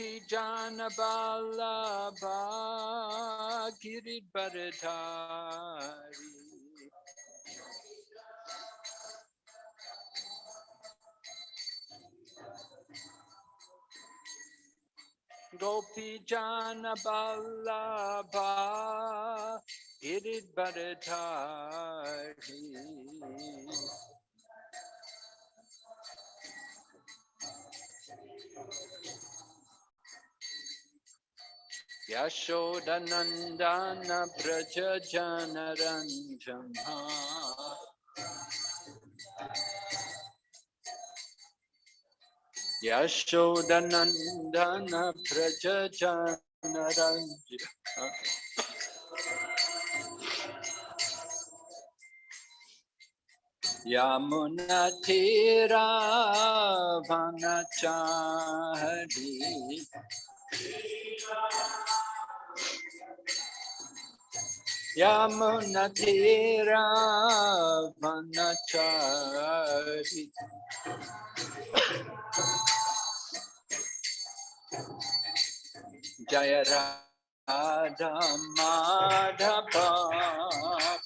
Gopi Jana Vallabha Giridharadhari Gopi Jana Vallabha Giridharadhari Yashodanandana Brajajanaranjana Yashodanandana Brajajanaranjana Yamuna Tira Vanachari Tira Yamunatira Vanachari Jaya Radha Madhava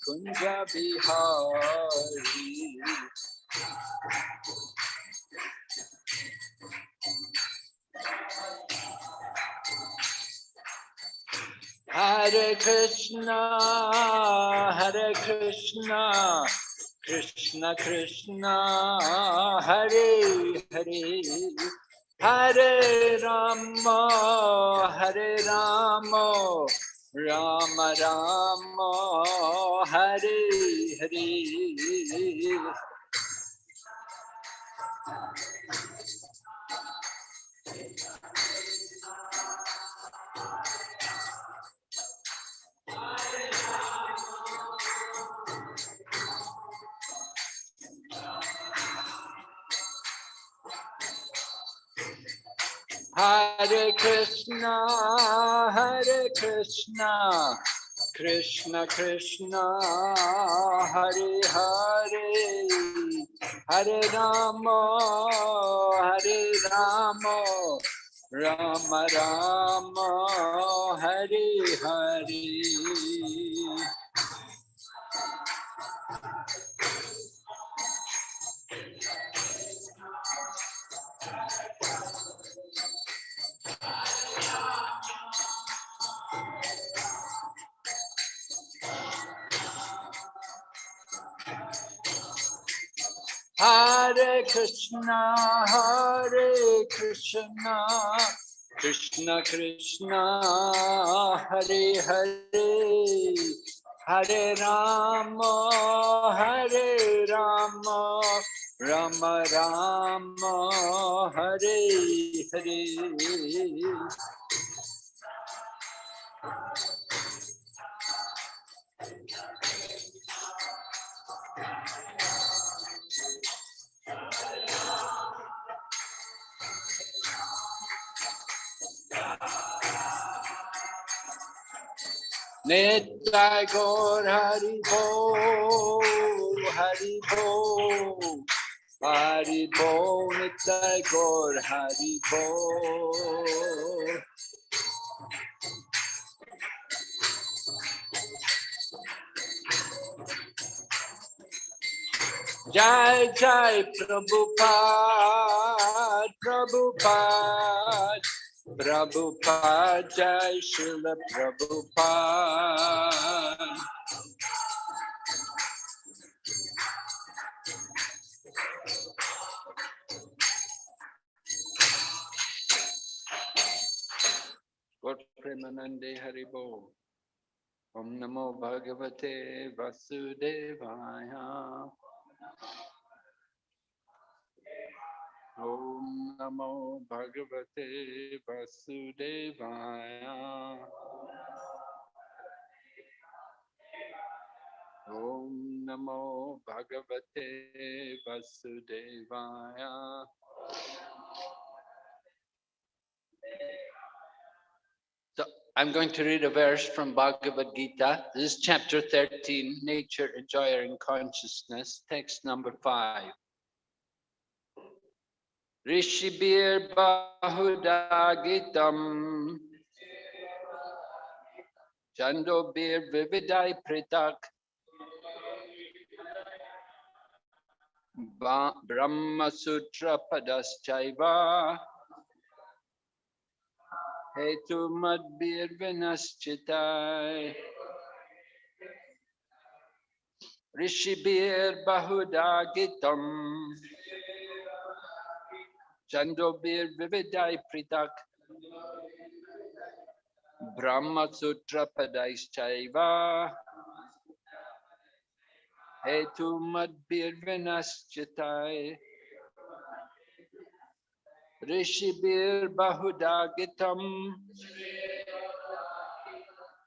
Kunja Bihari Hare Krishna, Hare Krishna, Krishna Krishna, Hare Hare, Hare Rama, Hare Rama, Rama Rama, Hare Hare. Hare Krishna, Hare Krishna, Krishna Krishna, Hare Hare, Hare Rama, Hare Rama, Rama Rama, Hare Hare. Hare Krishna, Hare Krishna, Krishna Krishna, Hare Hare, Hare Rama, Hare Rama, Rama Rama, Hare Hare. Nitai Gaur Hari Bo, Hari Bo, Hari Bo, Nitai Gaur Hari Bo. Jai Jai Prabhupada, Prabhupada, Prabhupada, Jai Srila Prabhupada. Gaur Premanande Haribo. Om Namo Bhagavate Vasudevaya. Om Namo Bhagavate Vasudevaya. Om Namo Bhagavate Vasudevaya. So I'm going to read a verse from Bhagavad Gita. This is chapter 13, Nature, Enjoyer, and Consciousness, text number five. Rishibir Bahudagitam Chandobir Vividai Pritak. Brahma Sutra Padaschaiva Hetu Madbir Vinaschitai Rishibir Bahudagitam Chandobir Vividai Pritak Brahma Sutra Padaschaiva Hetu Madbir Vinaschitai Rishibir Bahudagitam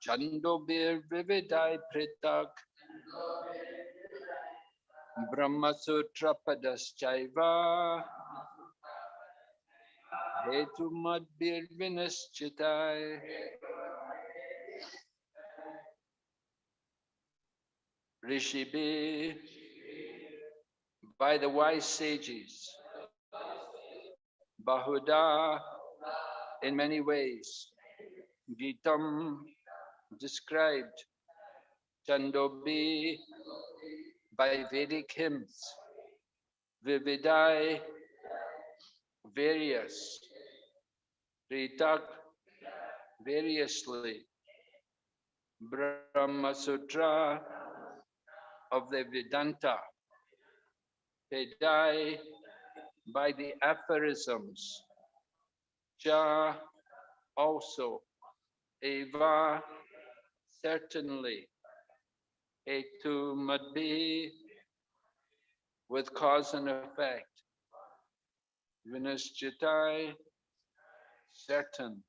Chandobir Vividai Pritak Brahma Sutra Padaschaiva Hetu Madbir Vinaschitai Rishibi by the wise sages. Bahuda in many ways. Gitam described. Chandobi by Vedic hymns. Vividai various Ritak variously. Brahma Sutra of the Vedanta. Pedai by the aphorisms. Cha also. Eva certainly. Etu madhi with cause and effect. Vinaschitai certain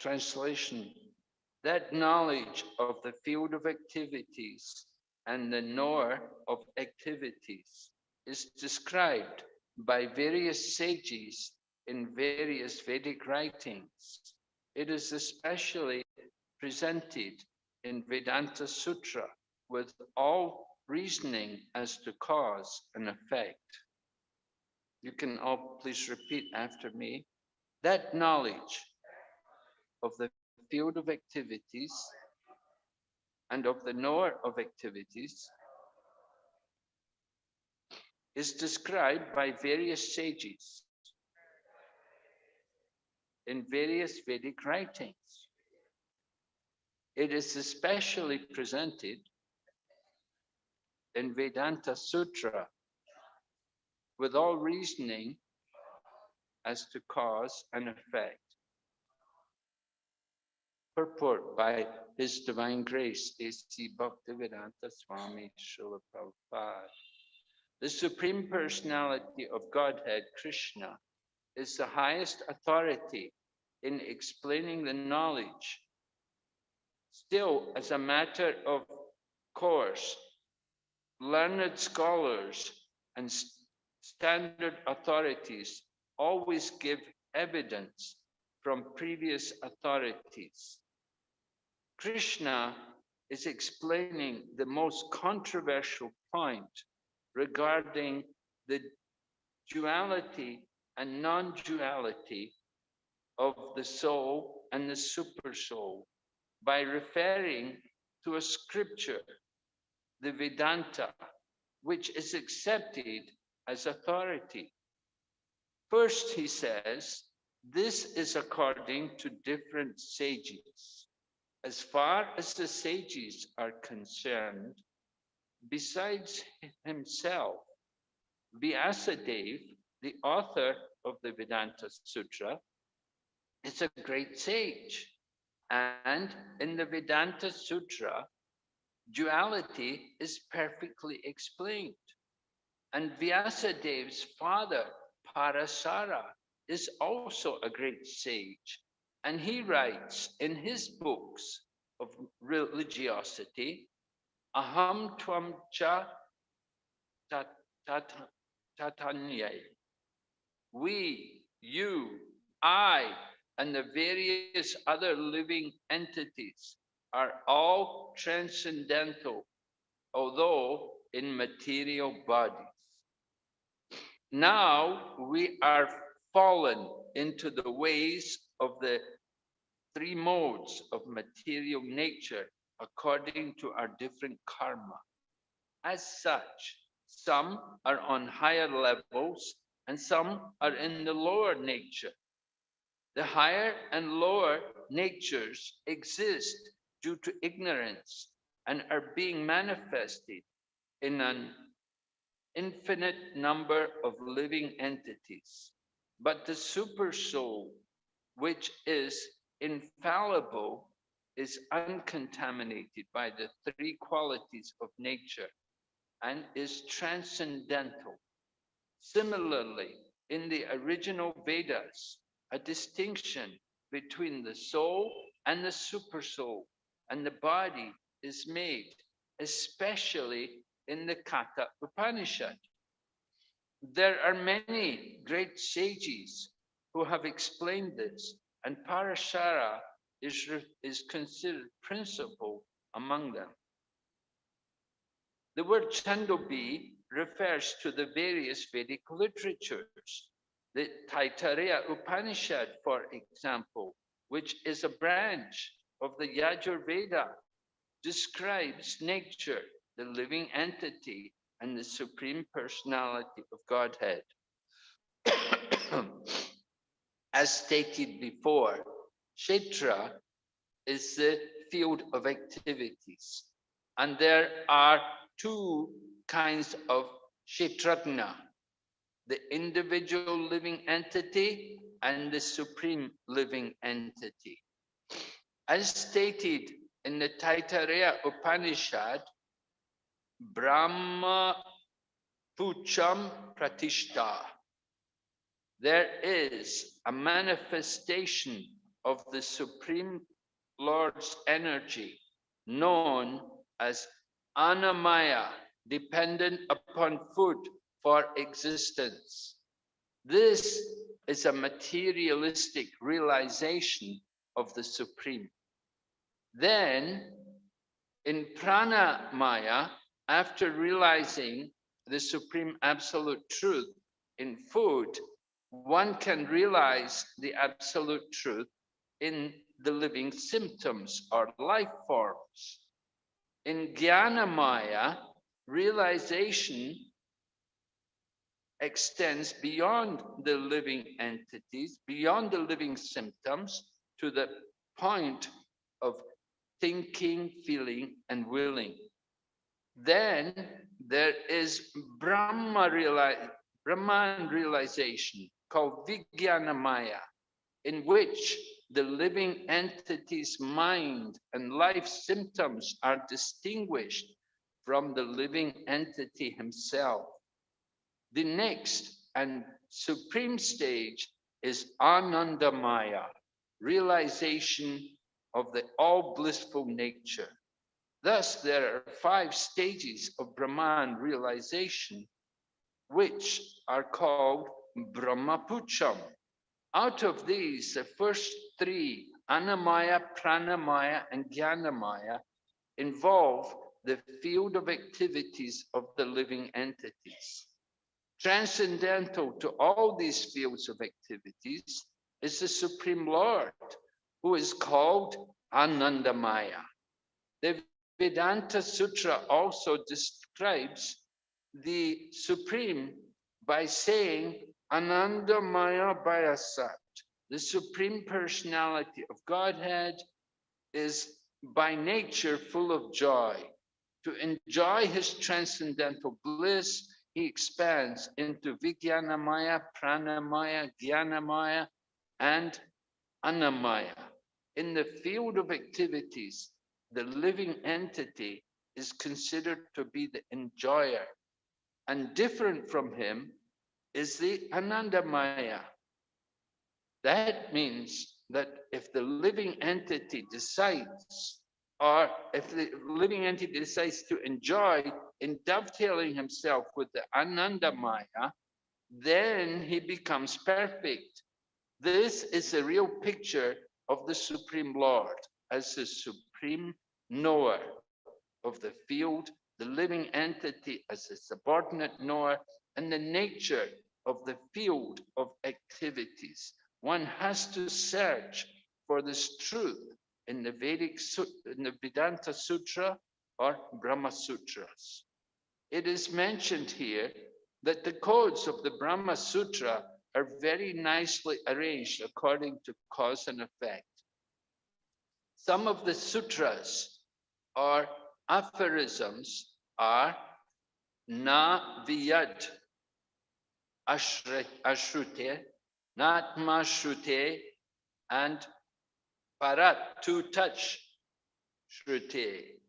translation that knowledge of the field of activities and the knower of activities is described by various sages in various Vedic writings. It is especially presented in Vedanta Sutra with all reasoning as to cause and effect. You can all please repeat after me. That knowledge of the field of activities and of the knower of activities is described by various sages in various Vedic writings. It is especially presented in Vedanta Sutra with all reasoning as to cause and effect. Purport by His Divine Grace, A.C. Bhaktivedanta Swami Srila Prabhupada. The Supreme Personality of Godhead, Krishna, is the highest authority in explaining the knowledge. Still, as a matter of course, learned scholars and standard authorities always give evidence from previous authorities. Krishna is explaining the most controversial point regarding the duality and non-duality of the soul and the super soul by referring to a scripture, the Vedanta, which is accepted as authority. First, he says, this is according to different sages. As far as the sages are concerned, besides himself, Vyasadeva, the author of the Vedanta Sutra, is a great sage. And in the Vedanta Sutra, duality is perfectly explained. And Vyasadev's father, Parasara, is also a great sage. And he hmm. writes in his books of religiosity, Aham Tvam Cha tat- tat- Tatanyai. We, you, I, and the various other living entities are all transcendental, although in material bodies. Now we are fallen into the ways of the three modes of material nature according to our different karma. As such, some are on higher levels and some are in the lower nature. The higher and lower natures exist due to ignorance and are being manifested in an infinite number of living entities. But the super soul, which is infallible, is uncontaminated by the three qualities of nature and is transcendental. Similarly, in the original Vedas, a distinction between the soul and the super soul and the body is made, especially in the Katha Upanishad. There are many great sages who have explained this, and Parashara is, is considered principal among them. The word Chandobi refers to the various Vedic literatures. The Taittiriya Upanishad, for example, which is a branch of the Yajurveda, describes nature, the living entity, and the supreme personality of Godhead. As stated before, Kshetra is the field of activities, and there are two kinds of Kshetrajna, the individual living entity and the supreme living entity. As stated in the Taittiriya Upanishad, Brahma Pucham Pratishta, there is a manifestation of the Supreme Lord's energy known as Annamaya, dependent upon food for existence. This is a materialistic realization of the Supreme. Then, in Pranamaya, after realizing the Supreme Absolute Truth in food, one can realize the Absolute Truth in the living symptoms or life forms. In Jnanamaya, realization extends beyond the living entities, beyond the living symptoms, to the point of thinking, feeling, and willing. Then there is Brahma reali Brahman realization called Vijnanamaya, in which the living entity's mind and life symptoms are distinguished from the living entity himself. The next and supreme stage is Anandamaya, realization of the all blissful nature. Thus, there are five stages of Brahman realization, which are called Brahmapucham. Out of these, the first three, Annamaya, Pranamaya, and Jnanamaya, involve the field of activities of the living entities. Transcendental to all these fields of activities is the Supreme Lord, who is called Anandamaya. The Vedanta Sutra also describes the Supreme by saying Anandamaya Bayasat, the Supreme Personality of Godhead is by nature full of joy. To enjoy his transcendental bliss, he expands into Vijnanamaya, Pranamaya, Jnanamaya, and Annamaya. In the field of activities, the living entity is considered to be the enjoyer, and different from him is the Anandamaya. That means that if the living entity decides, or if the living entity decides to enjoy in dovetailing himself with the Anandamaya, then he becomes perfect. This is a real picture of the Supreme Lord as the supreme knower of the field, the living entity as a subordinate knower, and the nature of the field of activities. One has to search for this truth in the Vedic, in the Vedanta Sutra or Brahma Sutras. It is mentioned here that the codes of the Brahma Sutra are very nicely arranged according to cause and effect. Some of the sutras or aphorisms are na viyad ashrute, not mashrute, and parat, to touch shrute.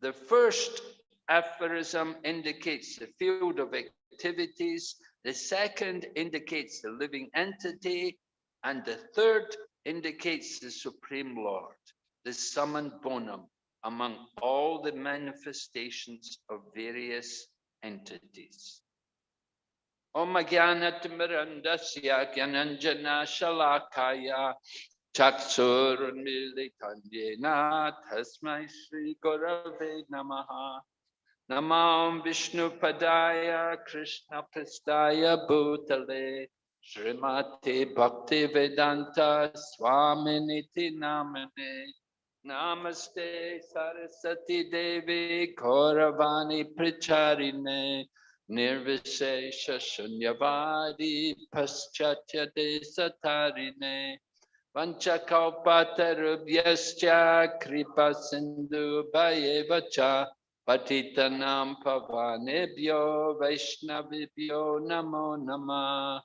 The first aphorism indicates the field of activities, the second indicates the living entity, and the third indicates the Supreme Lord, the summum bonum among all the manifestations of various entities. Om Jnanatimirandasya Gyananjana Shalakaya Chaksurunmilitanjena Tasmai Sri Gurave Namaha Namam Vishnu Padaya Krishna Prastaya Bhutale Srimati Bhakti Vedanta Swaminiti Namane Namaste Sarasati Devi Kauravani Pricharine Nirvishesha Shunyavadi Paschatya Desatarine Vanchakalpatarubhyascha Kripa Sindhu Bhayevacha Patitanam Pavanebhyo Vaishnavibhyo Namo Namah.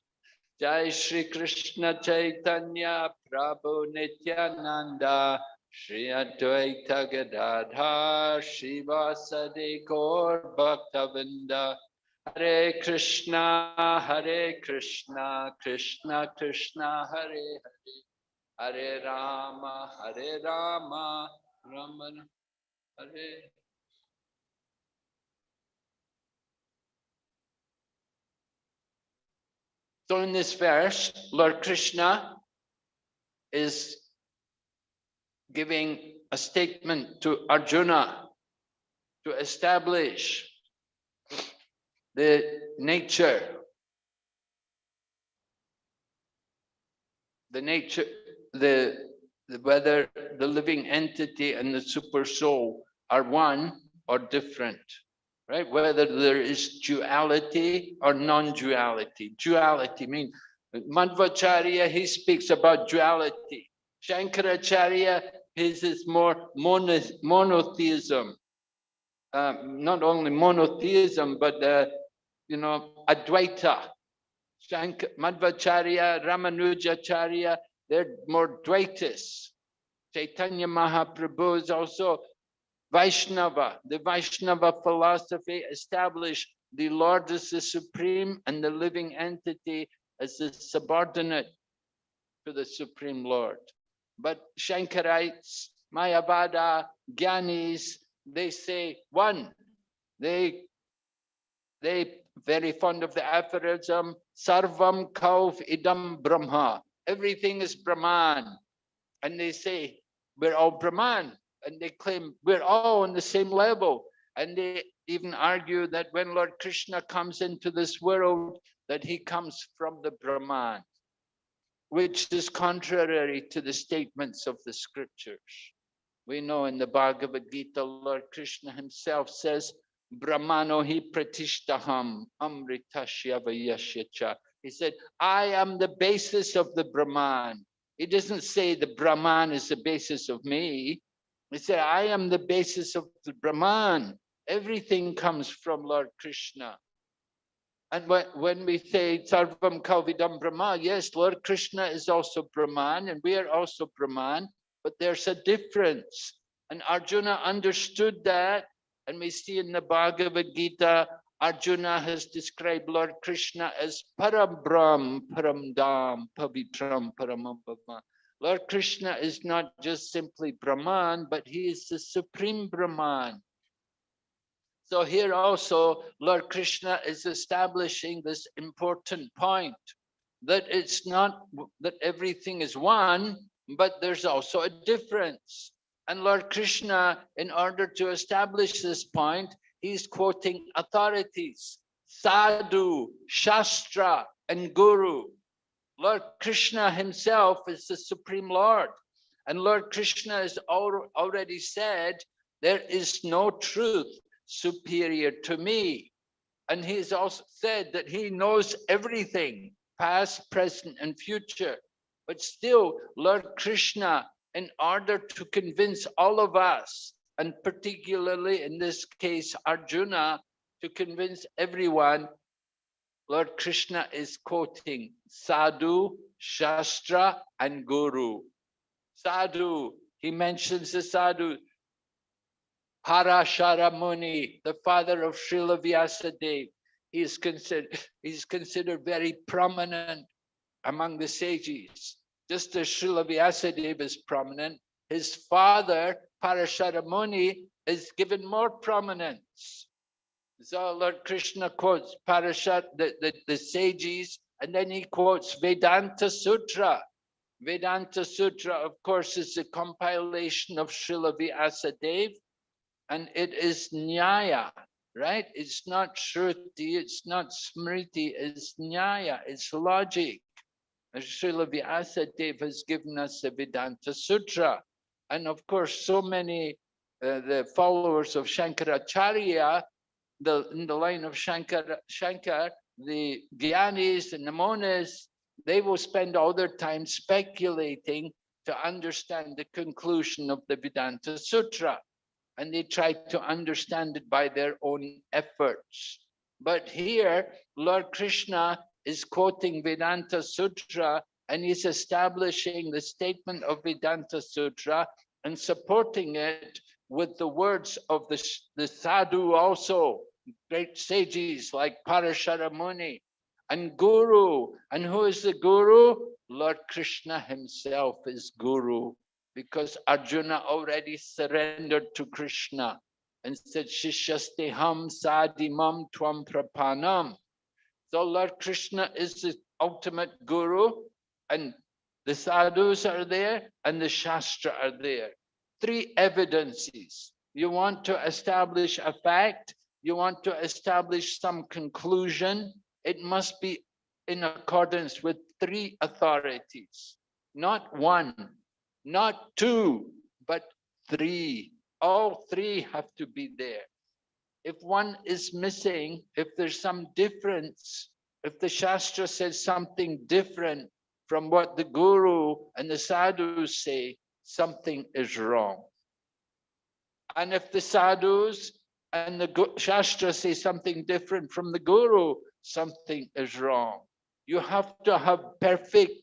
Jai Shri Krishna Chaitanya Prabhu Nityananda Shri Advaita Gadadhar Shrivasadi Gaur Bhaktavrinda Hare Krishna Hare Krishna Krishna Krishna Hare Hare Hare Rama Hare Rama Rama Hare. So in this verse, Lord Krishna is giving a statement to Arjuna to establish the nature, the nature, the, the whether the living entity and the super soul are one or different right? Whether there is duality or non-duality. Duality means Madhvacharya, he speaks about duality. Shankaracharya, his is more mono, monotheism. Um, not only monotheism, but, uh, you know, Advaita. Shank Madhvacharya, Ramanujacharya, they're more Dvaitis. Chaitanya Mahaprabhu is also Vaishnava, the Vaishnava philosophy established the Lord as the supreme and the living entity as the subordinate to the supreme Lord. But Shankarites, Mayavada, Gyanis, they say one. They they very fond of the aphorism, Sarvam Kauf Idam Brahma. Everything is Brahman. And they say, we're all Brahman and they claim we're all on the same level. And they even argue that when Lord Krishna comes into this world, that he comes from the Brahman, which is contrary to the statements of the scriptures. We know in the Bhagavad Gita, Lord Krishna himself says, Brahmano hi pratishtaham amritashyavayasyacha. He said, I am the basis of the Brahman. He doesn't say the Brahman is the basis of me. He said, I am the basis of the Brahman. Everything comes from Lord Krishna. And when we say Sarvam Kalvidam Brahma, yes, Lord Krishna is also Brahman and we are also Brahman, but there's a difference. And Arjuna understood that. And we see in the Bhagavad Gita, Arjuna has described Lord Krishna as Parabram, Paramdam, Pavitram, Paramambhava. Lord Krishna is not just simply Brahman, but he is the supreme Brahman. So here also, Lord Krishna is establishing this important point that it's not that everything is one, but there's also a difference. And Lord Krishna, in order to establish this point, he's quoting authorities, sadhu, shastra, and guru. Lord Krishna himself is the Supreme Lord. And Lord Krishna has already said, there is no truth superior to me. And he's also said that he knows everything, past, present, and future. But still, Lord Krishna, in order to convince all of us, and particularly in this case, Arjuna, to convince everyone, Lord Krishna is quoting Sadhu, Shastra, and Guru. Sadhu, he mentions the Sadhu, Parashara Muni, the father of Srila Vyasadeva. He is considered, he's considered very prominent among the sages. Just as Srila Vyasadeva is prominent, his father, Parashara Muni, is given more prominence. So Lord Krishna quotes Parashat, the, the, the sages, and then he quotes Vedanta Sutra. Vedanta Sutra, of course, is a compilation of Srila Vyasadeva, and it is Nyaya, right? It's not Shruti, it's not Smriti, it's Nyaya, it's logic. And Srila Vyasadeva has given us the Vedanta Sutra. And of course, so many uh, the followers of Shankaracharya the in the line of Shankar, Shankar, the Gyanis and the Monas, they will spend all their time speculating to understand the conclusion of the Vedanta Sutra. And they try to understand it by their own efforts. But here, Lord Krishna is quoting Vedanta Sutra and he's establishing the statement of Vedanta Sutra and supporting it with the words of the, the sadhu also great sages like Parashara Muni and Guru. And who is the Guru? Lord Krishna himself is Guru because Arjuna already surrendered to Krishna and said, Shishasteham sadimam tvam prapanam. So Lord Krishna is the ultimate Guru and the sadhus are there and the shastra are there. Three evidences. You want to establish a fact, you want to establish some conclusion, it must be in accordance with three authorities, not one, not two, but three. All three have to be there. If one is missing, if there's some difference, if the Shastra says something different from what the Guru and the Sadhus say, something is wrong. And if the Sadhus and the Shastra say something different from the Guru, something is wrong. You have to have perfect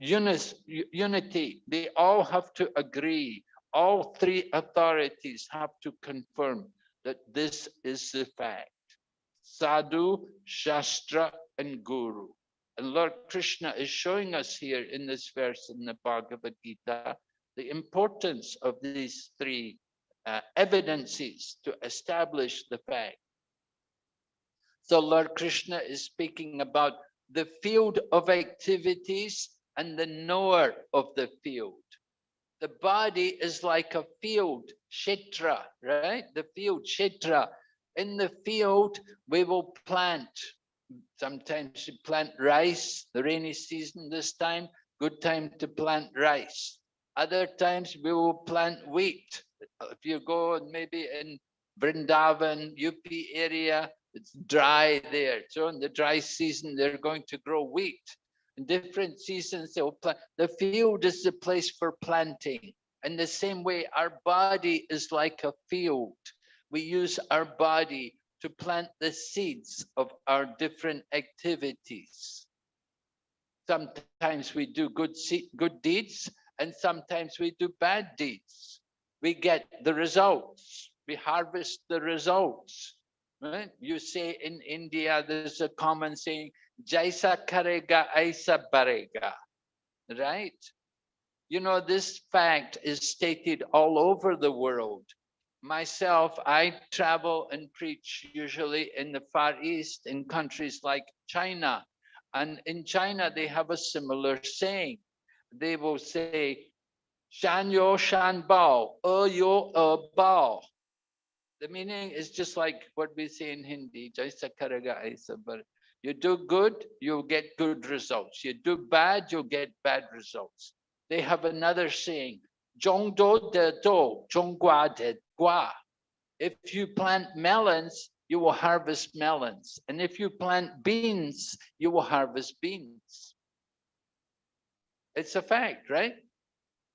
unity. They all have to agree. All three authorities have to confirm that this is the fact. Sadhu, Shastra, and Guru. And Lord Krishna is showing us here in this verse in the Bhagavad Gita the importance of these three uh, evidences to establish the fact. So Lord Krishna is speaking about the field of activities and the knower of the field. The body is like a field, shetra, right? The field, shetra. In the field, we will plant. Sometimes we plant rice, the rainy season this time, good time to plant rice. Other times we will plant wheat if you go maybe in Vrindavan, UP area, it's dry there. So in the dry season, they're going to grow wheat. In different seasons, they'll plant. The field is the place for planting. In the same way, our body is like a field. We use our body to plant the seeds of our different activities. Sometimes we do good, good deeds, and sometimes we do bad deeds we get the results. We harvest the results. Right? You say in India, there's a common saying, jaisa karega aisa barega, right? You know, this fact is stated all over the world. Myself, I travel and preach usually in the Far East, in countries like China. And in China, they have a similar saying. They will say, Shan yo shan bao, e yo e bao. The meaning is just like what we say in Hindi, jaisa karega aisa barega you do good, you'll get good results. You do bad, you'll get bad results. They have another saying, Zhong do de do, zhong gua de gua. If you plant melons, you will harvest melons. And if you plant beans, you will harvest beans. It's a fact, right?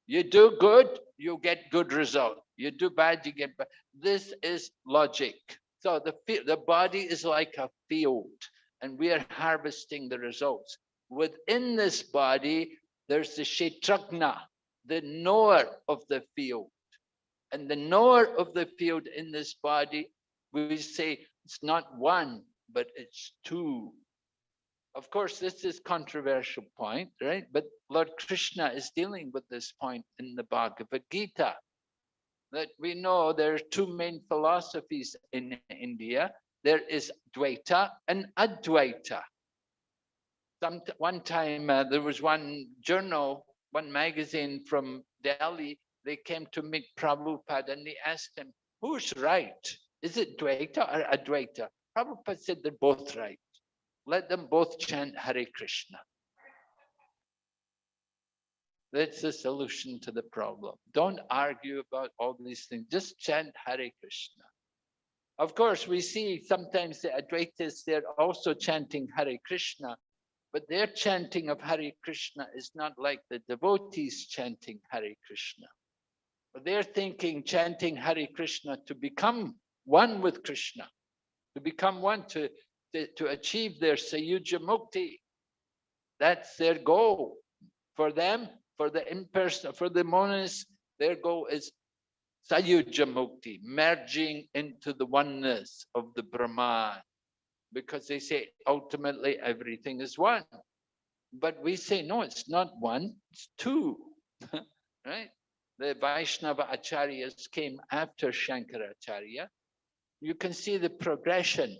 You do good, you get good result. You do bad, you get bad. This is logic. So the, the body is like a field and we are harvesting the results. Within this body, there's the Kshetrajna, the knower of the field. And the knower of the field in this body, we say it's not one, but it's two. Of course, this is controversial point, right? But Lord Krishna is dealing with this point in the Bhagavad Gita. That we know there are two main philosophies in India. There is Dvaita and Advaita. Some, one time uh, there was one journal, one magazine from Delhi, they came to meet Prabhupada and they asked him, who's right? Is it Dvaita or Advaita? Prabhupada said they're both right. Let them both chant Hare Krishna. That's the solution to the problem. Don't argue about all these things. Just chant Hare Krishna. Of course, we see sometimes the Advaitas, they're also chanting Hare Krishna, but their chanting of Hare Krishna is not like the devotees chanting Hare Krishna. They're thinking, chanting Hare Krishna to become one with Krishna, to become one, to to, to achieve their Sayuja Mukti. That's their goal. For them, for the impersonal, for the monists, their goal is Sayuja Mukti, merging into the oneness of the Brahman. Because they say ultimately everything is one. But we say, no, it's not one, it's two. right? The Vaishnava Acharyas came after Shankaracharya. You can see the progression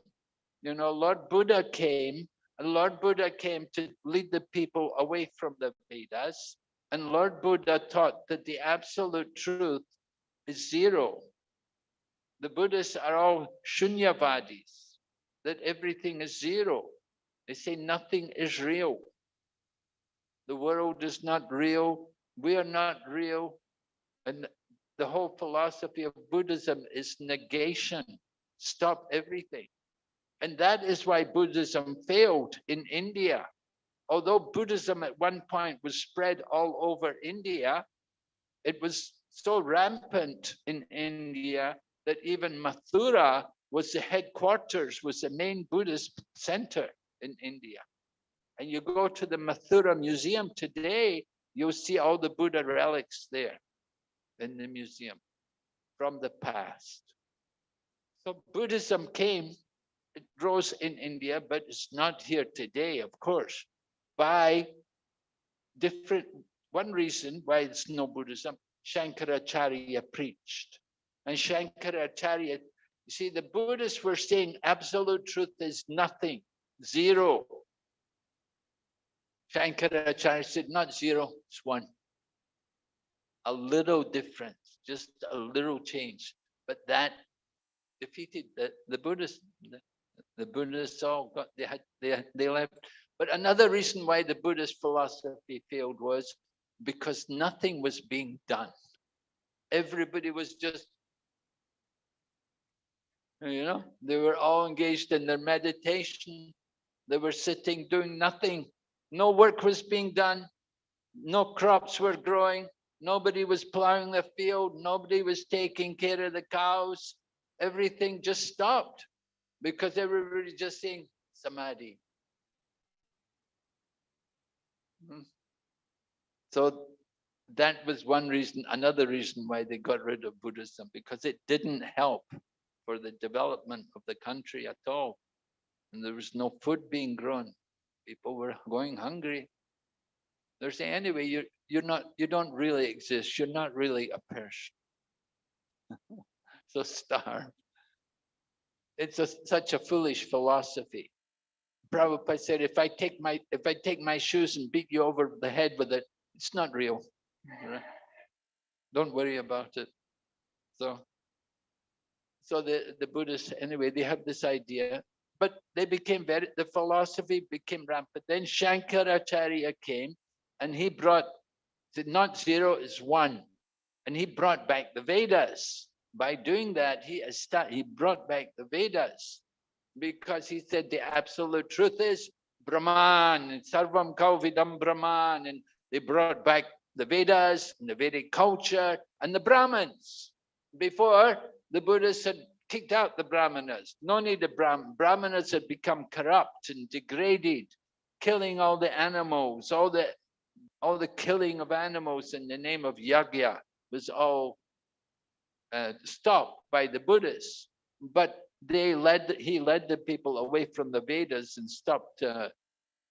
you know, Lord Buddha came, and Lord Buddha came to lead the people away from the Vedas. And Lord Buddha taught that the absolute truth is zero. The Buddhists are all shunyavadis, that everything is zero. They say nothing is real. The world is not real. We are not real. And the whole philosophy of Buddhism is negation. Stop everything. And that is why Buddhism failed in India. Although Buddhism at one point was spread all over India, it was so rampant in India that even Mathura was the headquarters, was the main Buddhist center in India. And you go to the Mathura Museum today, you'll see all the Buddha relics there in the museum from the past. So Buddhism came it grows in India, but it's not here today, of course, by different, one reason why it's no Buddhism, Shankaracharya preached. And Shankaracharya, you see, the Buddhists were saying absolute truth is nothing, zero. Shankaracharya said, not zero, it's one. A little difference, just a little change. But that defeated the, the Buddhists, the Buddhists all got, they had, they, they left. But another reason why the Buddhist philosophy failed was because nothing was being done. Everybody was just, you know, they were all engaged in their meditation. They were sitting doing nothing. No work was being done. No crops were growing. Nobody was plowing the field. Nobody was taking care of the cows. Everything just stopped because everybody just saying samadhi. Hmm. So that was one reason, another reason why they got rid of Buddhism, because it didn't help for the development of the country at all. And there was no food being grown. People were going hungry. They're saying, anyway, you're, you're not, you don't really exist. You're not really a person. so starve it's a, such a foolish philosophy. Prabhupada said, if I take my if I take my shoes and beat you over the head with it, it's not real. Don't worry about it. So, so the, the Buddhists, anyway, they have this idea, but they became very, the philosophy became rampant. Then Shankaracharya came and he brought, the not zero is one. And he brought back the Vedas. By doing that, he, he brought back the Vedas because he said the absolute truth is Brahman and Sarvam Kalvidam Brahman. And they brought back the Vedas and the Vedic culture and the Brahmins. Before, the Buddhists had kicked out the Brahmanas. No need of Brahm Brahmanas had become corrupt and degraded, killing all the animals, all the all the killing of animals in the name of yagya was all uh, stopped by the Buddhists. But they led he led the people away from the Vedas and stopped uh,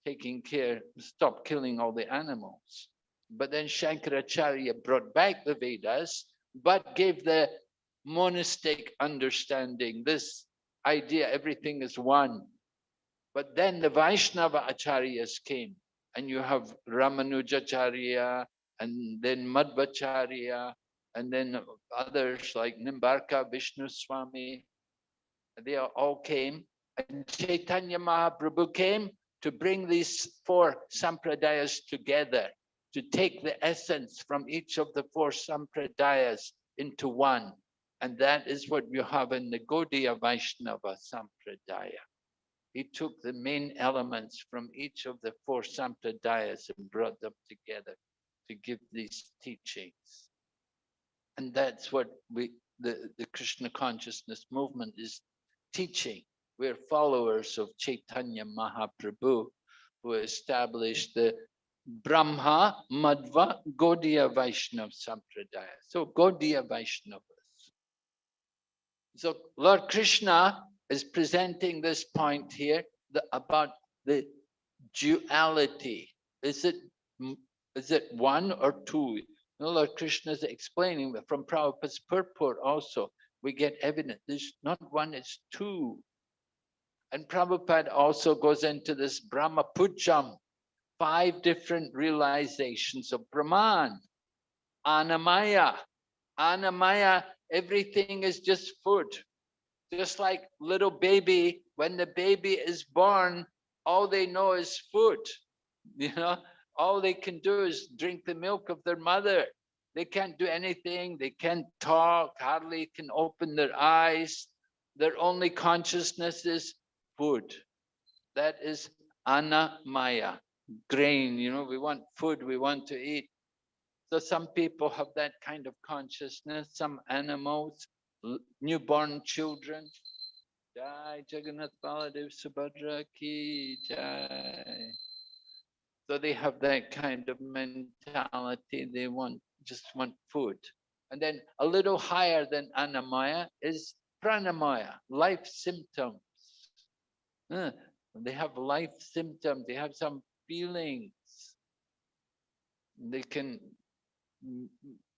taking care, stop killing all the animals. But then Shankaracharya brought back the Vedas, but gave the monistic understanding, this idea everything is one. But then the Vaishnava acharyas came, and you have Ramanujacharya, and then Madhvacharya, and then others like Nimbarka, Vishnu Swami. They all came, and Chaitanya Mahaprabhu came to bring these four sampradayas together, to take the essence from each of the four sampradayas into one. And that is what you have in the Gaudiya Vaishnava Sampradaya. He took the main elements from each of the four Sampradayas and brought them together to give these teachings. And that's what we, the, the Krishna consciousness movement is teaching. We're followers of Chaitanya Mahaprabhu, who established the Brahma Madhva Gaudiya Vaishnava Sampradaya. So Gaudiya Vaishnavas. so Lord Krishna is presenting this point here about the duality. Is it is it one or two? No, Lord Krishna is explaining that from Prabhupada's purport also, we get evidence. There's not one, it's two. And Prabhupada also goes into this Brahma Puccham, five different realizations of Brahman. Annamaya. Annamaya everything is just food. Just like little baby, when the baby is born, all they know is food. You know, all they can do is drink the milk of their mother. They can't do anything. They can't talk, hardly can open their eyes. Their only consciousness is food. That is annamaya, grain. You know, we want food, we want to eat. So some people have that kind of consciousness, some animals, newborn children. Jai Jagannath Baladev Subhadra ki jai. So they have that kind of mentality. They want just want food. And then a little higher than Annamaya is Pranamaya, life symptoms. Uh, they have life symptoms. They have some feelings. They can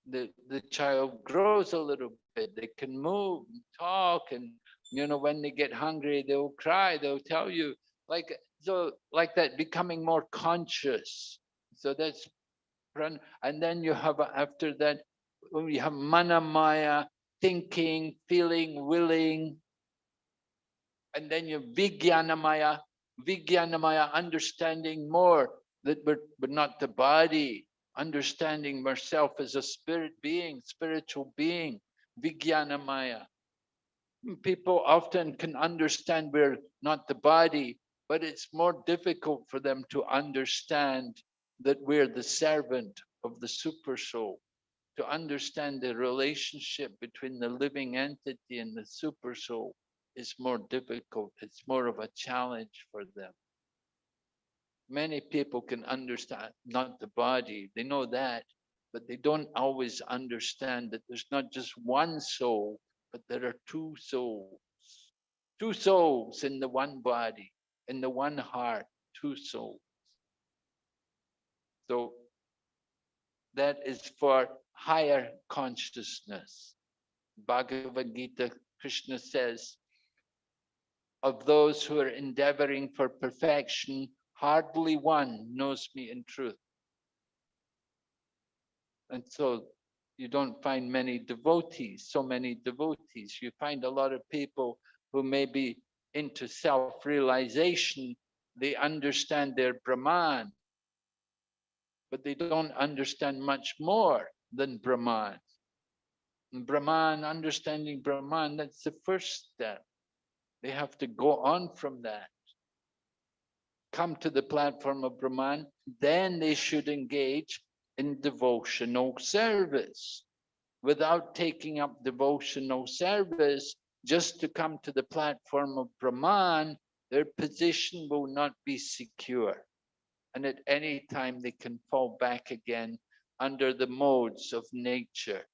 the the child grows a little bit they can move and talk and you know when they get hungry they'll cry they'll tell you like so like that becoming more conscious so that's and then you have after that you have manomaya thinking feeling willing and then you vijnanamaya vijnanamaya understanding more that but but not the body. Understanding myself as a spirit being, spiritual being, Vijnanamaya. People often can understand we're not the body, but it's more difficult for them to understand that we're the servant of the super soul, to understand the relationship between the living entity and the super soul is more difficult. It's more of a challenge for them. Many people can understand not the body they know that but they don't always understand that there's not just one soul but there are two souls. Two souls in the one body in the one heart two souls. So that is for higher consciousness. Bhagavad gita krishna says of those who are endeavoring for perfection hardly one knows me in truth. And so you don't find many devotees, so many devotees. You find a lot of people who may be into self-realization. They understand their Brahman, but they don't understand much more than Brahman. And Brahman, understanding Brahman, that's the first step. They have to go on from that. Come to the platform of Brahman, then they should engage in devotional service. Without taking up devotional service, just to come to the platform of Brahman, their position will not be secure. And at any time they can fall back again under the modes of nature,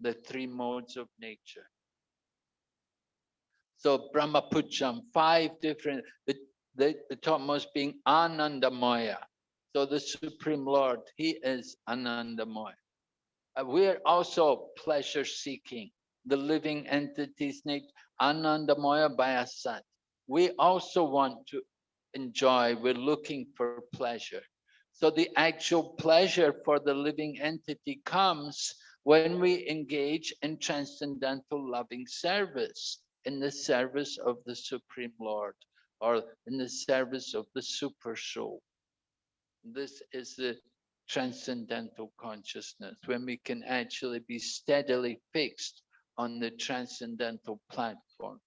the three modes of nature. So Brahmapuccham, five different, the, the, the topmost being Anandamaya, so the Supreme Lord, He is Anandamaya. Uh, we're also pleasure seeking. The living entities need Anandamaya Bayasat. We also want to enjoy, we're looking for pleasure. So the actual pleasure for the living entity comes when we engage in transcendental loving service, in the service of the Supreme Lord, or in the service of the Super Soul. This is the transcendental consciousness, when we can actually be steadily fixed on the transcendental platform.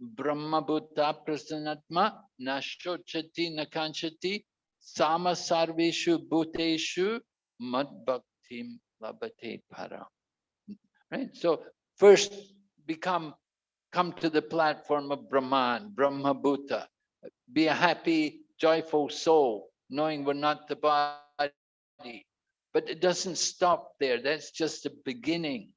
Brahma Bhuta Prasannatma Nashochati Nakanchati Sama Sarveshu Bhuteshu Mad Bhaktim Labhate Para. Right? So first become come to the platform of Brahman, Brahma Bhuta. Be a happy, joyful soul knowing we're not the body. But it doesn't stop there. That's just the beginning.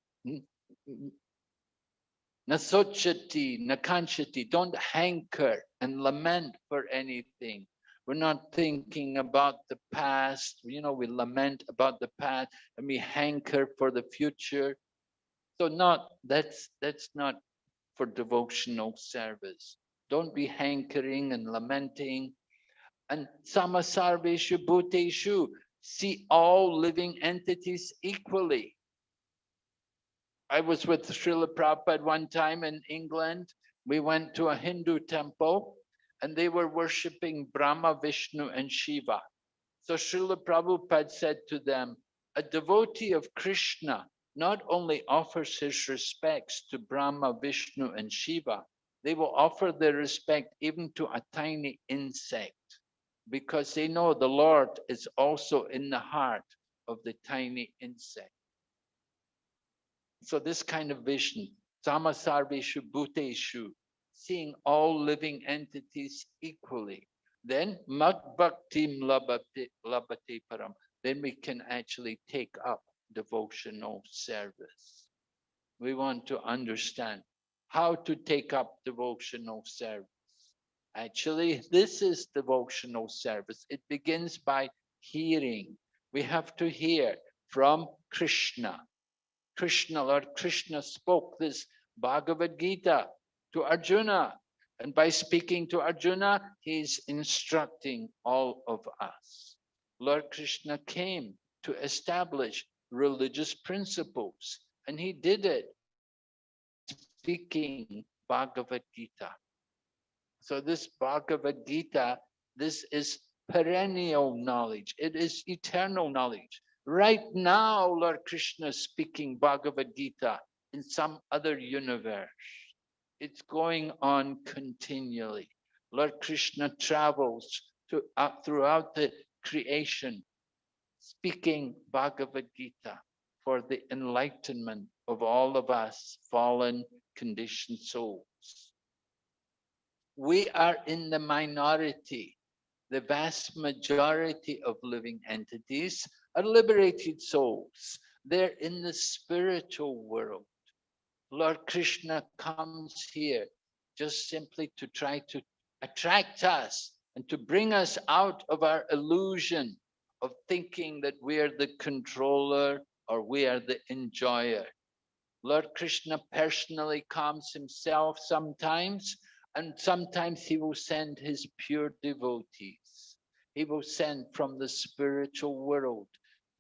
Nasochati, nakanchati, don't hanker and lament for anything. We're not thinking about the past. You know, we lament about the past and we hanker for the future. So not that's that's not for devotional service. Don't be hankering and lamenting and samasarveshu bhuteshu, see all living entities equally. I was with Srila Prabhupada one time in England. We went to a Hindu temple and they were worshipping Brahma, Vishnu, and Shiva. So Srila Prabhupada said to them, a devotee of Krishna not only offers his respects to Brahma, Vishnu, and Shiva, they will offer their respect even to a tiny insect because they know the Lord is also in the heart of the tiny insect. So this kind of vision, samasarveshu bhuteshu, seeing all living entities equally, then mad bhaktim labhate param, then we can actually take up devotional service. We want to understand how to take up devotional service. Actually, this is devotional service. It begins by hearing. We have to hear from Krishna. Krishna, Lord Krishna spoke this Bhagavad Gita to Arjuna. And by speaking to Arjuna, he's instructing all of us. Lord Krishna came to establish religious principles, and he did it speaking Bhagavad Gita. So this Bhagavad Gita, this is perennial knowledge. It is eternal knowledge. Right now, Lord Krishna is speaking Bhagavad Gita in some other universe. It's going on continually. Lord Krishna travels to, uh, throughout the creation, speaking Bhagavad Gita for the enlightenment of all of us fallen conditioned souls we are in the minority. The vast majority of living entities are liberated souls. They're in the spiritual world. Lord Krishna comes here just simply to try to attract us and to bring us out of our illusion of thinking that we are the controller or we are the enjoyer. Lord Krishna personally comes himself sometimes and sometimes he will send his pure devotees. He will send from the spiritual world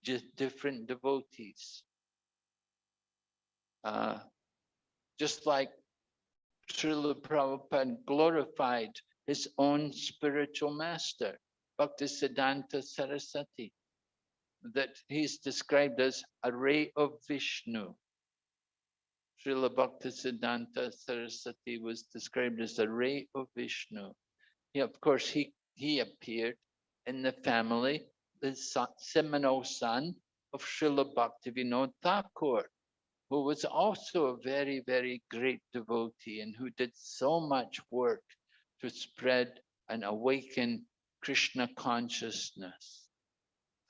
just different devotees. Uh, just like Srila Prabhupada glorified his own spiritual master, Bhaktisiddhanta Saraswati, that he's described as a ray of Vishnu. Srila Bhaktisiddhanta Saraswati was described as a ray of Vishnu. He, of course, he, he appeared in the family, the seminal son of Srila Bhaktivinoda Thakur, who was also a very, very great devotee and who did so much work to spread and awaken Krishna consciousness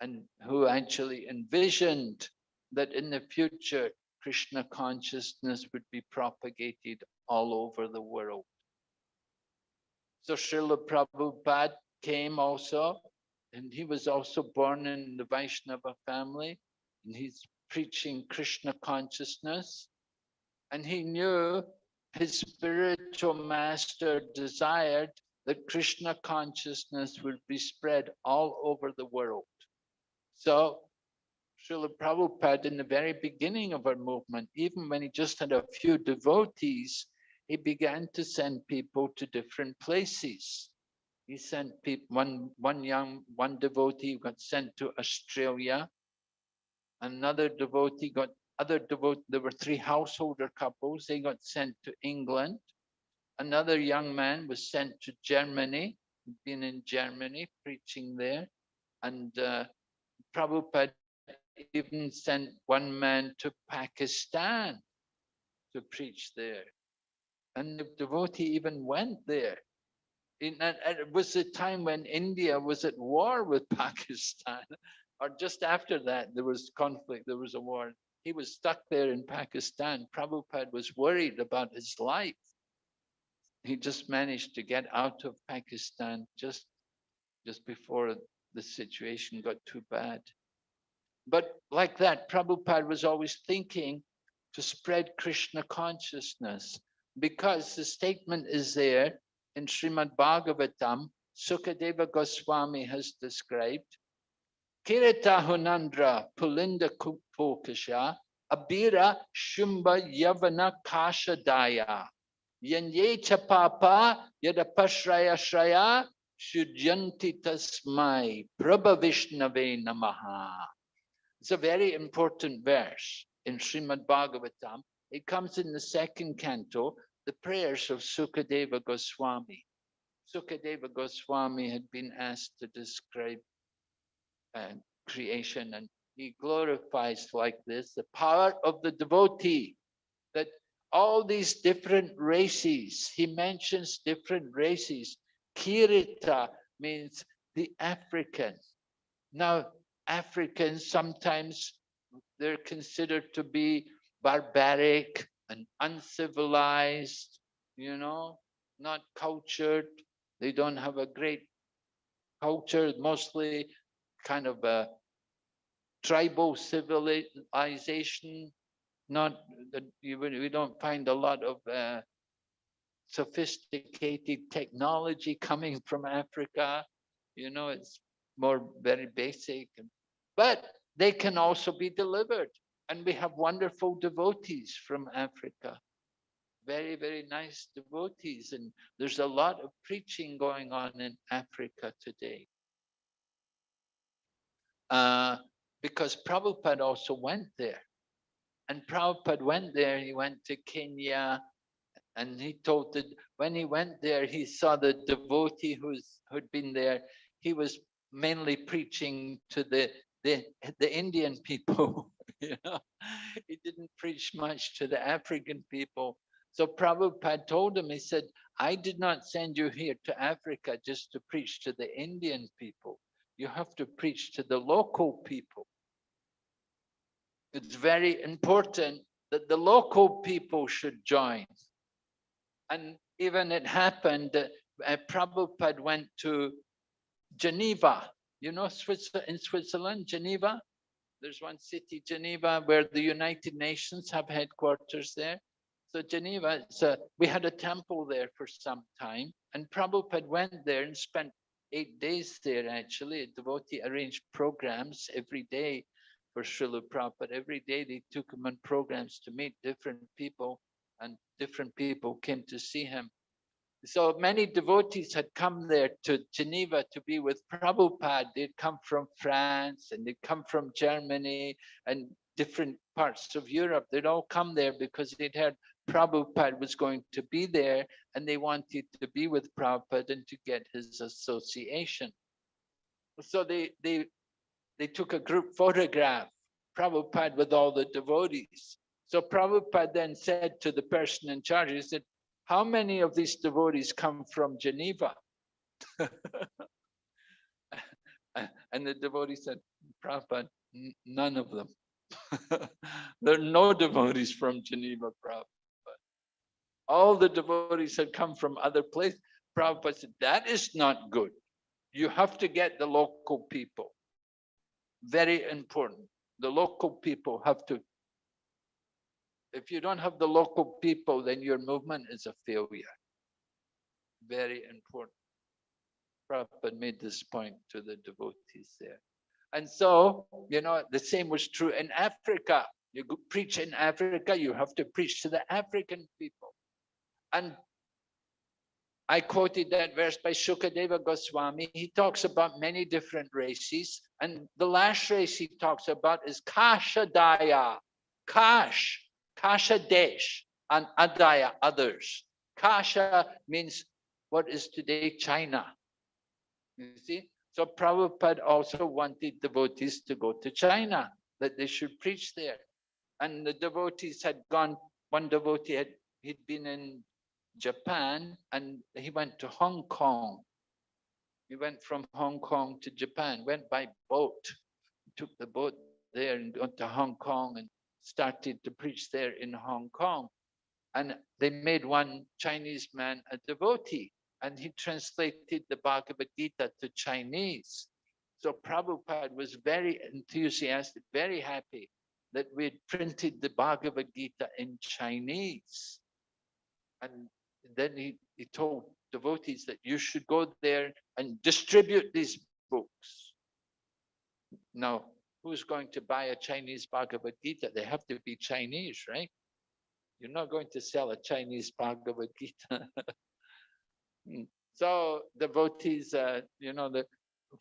and who actually envisioned that in the future Krishna consciousness would be propagated all over the world. So Srila Prabhupada came also, and he was also born in the Vaishnava family, and he's preaching Krishna consciousness. And he knew his spiritual master desired that Krishna consciousness will be spread all over the world. So Srila Prabhupada, in the very beginning of our movement, even when he just had a few devotees, he began to send people to different places. He sent people, one, one young, one devotee got sent to Australia. Another devotee got, other devotee, there were three householder couples, they got sent to England. Another young man was sent to Germany, been in Germany preaching there. And uh, Prabhupada even sent one man to Pakistan to preach there. And the devotee even went there. In, it was a time when India was at war with Pakistan, or just after that, there was conflict, there was a war. He was stuck there in Pakistan. Prabhupada was worried about his life. He just managed to get out of Pakistan just, just before the situation got too bad. But like that, Prabhupada was always thinking to spread Krishna consciousness because the statement is there in Srimad Bhagavatam, Sukadeva Goswami has described, Kirita Hunandra Pulinda Kupokasha Abira Shumba Yavana Kashadaya Yanye Chapapa Yadapashraya Shraya Shudyanti Tasmai Prabha Vishnave Namaha. It's a very important verse in Srimad Bhagavatam. It comes in the second canto, the prayers of Sukadeva Goswami. Sukadeva Goswami had been asked to describe uh, creation and he glorifies like this, the power of the devotee, all these different races, he mentions different races. Kirita means the African. Now, Africans, sometimes they're considered to be barbaric and uncivilized, you know, not cultured. They don't have a great culture, mostly kind of a tribal civilization. Not that we don't find a lot of uh, sophisticated technology coming from Africa. You know, it's more very basic. But they can also be delivered. And we have wonderful devotees from Africa. Very, very nice devotees. And there's a lot of preaching going on in Africa today. Uh, because Prabhupada also went there. And Prabhupada went there, he went to Kenya, and he told that when he went there, he saw the devotee who's who'd been there. He was mainly preaching to the the the Indian people. you know, he didn't preach much to the African people. So Prabhupada told him, he said, I did not send you here to Africa just to preach to the Indian people. You have to preach to the local people. It's very important that the local people should join. And even it happened that uh, Prabhupada went to Geneva, you know, Switzerland, in Switzerland, Geneva, there's one city, Geneva, where the United Nations have headquarters there. So Geneva, so we had a temple there for some time, and Prabhupada went there and spent eight days there actually. A devotee arranged programs every day for Srila Prabhupada. Every day they took him on programs to meet different people and different people came to see him. So many devotees had come there to Geneva to be with Prabhupada. They'd come from France and they'd come from Germany and different parts of Europe. They'd all come there because they'd heard Prabhupada was going to be there and they wanted to be with Prabhupada and to get his association. So they, they, they took a group photograph, Prabhupada with all the devotees. So Prabhupada then said to the person in charge, he said, how many of these devotees come from Geneva? and the devotee said, Prabhupada, none of them. there are no devotees from Geneva, Prabhupada. All the devotees had come from other places. Prabhupada said, that is not good. You have to get the local people. Very important. The local people have to if you don't have the local people, then your movement is a failure. Very important. Prabhupada made this point to the devotees there. And so, you know, the same was true in Africa. You preach in Africa, you have to preach to the African people. And I quoted that verse by Shukadeva Goswami. He talks about many different races. And the last race he talks about is Kashadaya. Kash Kasha Desh and Adaya, others. Kasha means what is today China. You see? So Prabhupada also wanted devotees to go to China, that they should preach there. And the devotees had gone, one devotee had he'd been in Japan and he went to Hong Kong. He went from Hong Kong to Japan, went by boat, took the boat there and went to Hong Kong and started to preach there in Hong Kong. And they made one Chinese man a devotee and he translated the Bhagavad Gita to Chinese. So Prabhupada was very enthusiastic, very happy that we had printed the Bhagavad Gita in Chinese. And then he, he told devotees that you should go there and distribute these books. Now, who's going to buy a Chinese Bhagavad Gita? They have to be Chinese, right? You're not going to sell a Chinese Bhagavad Gita. So devotees, uh, you know, that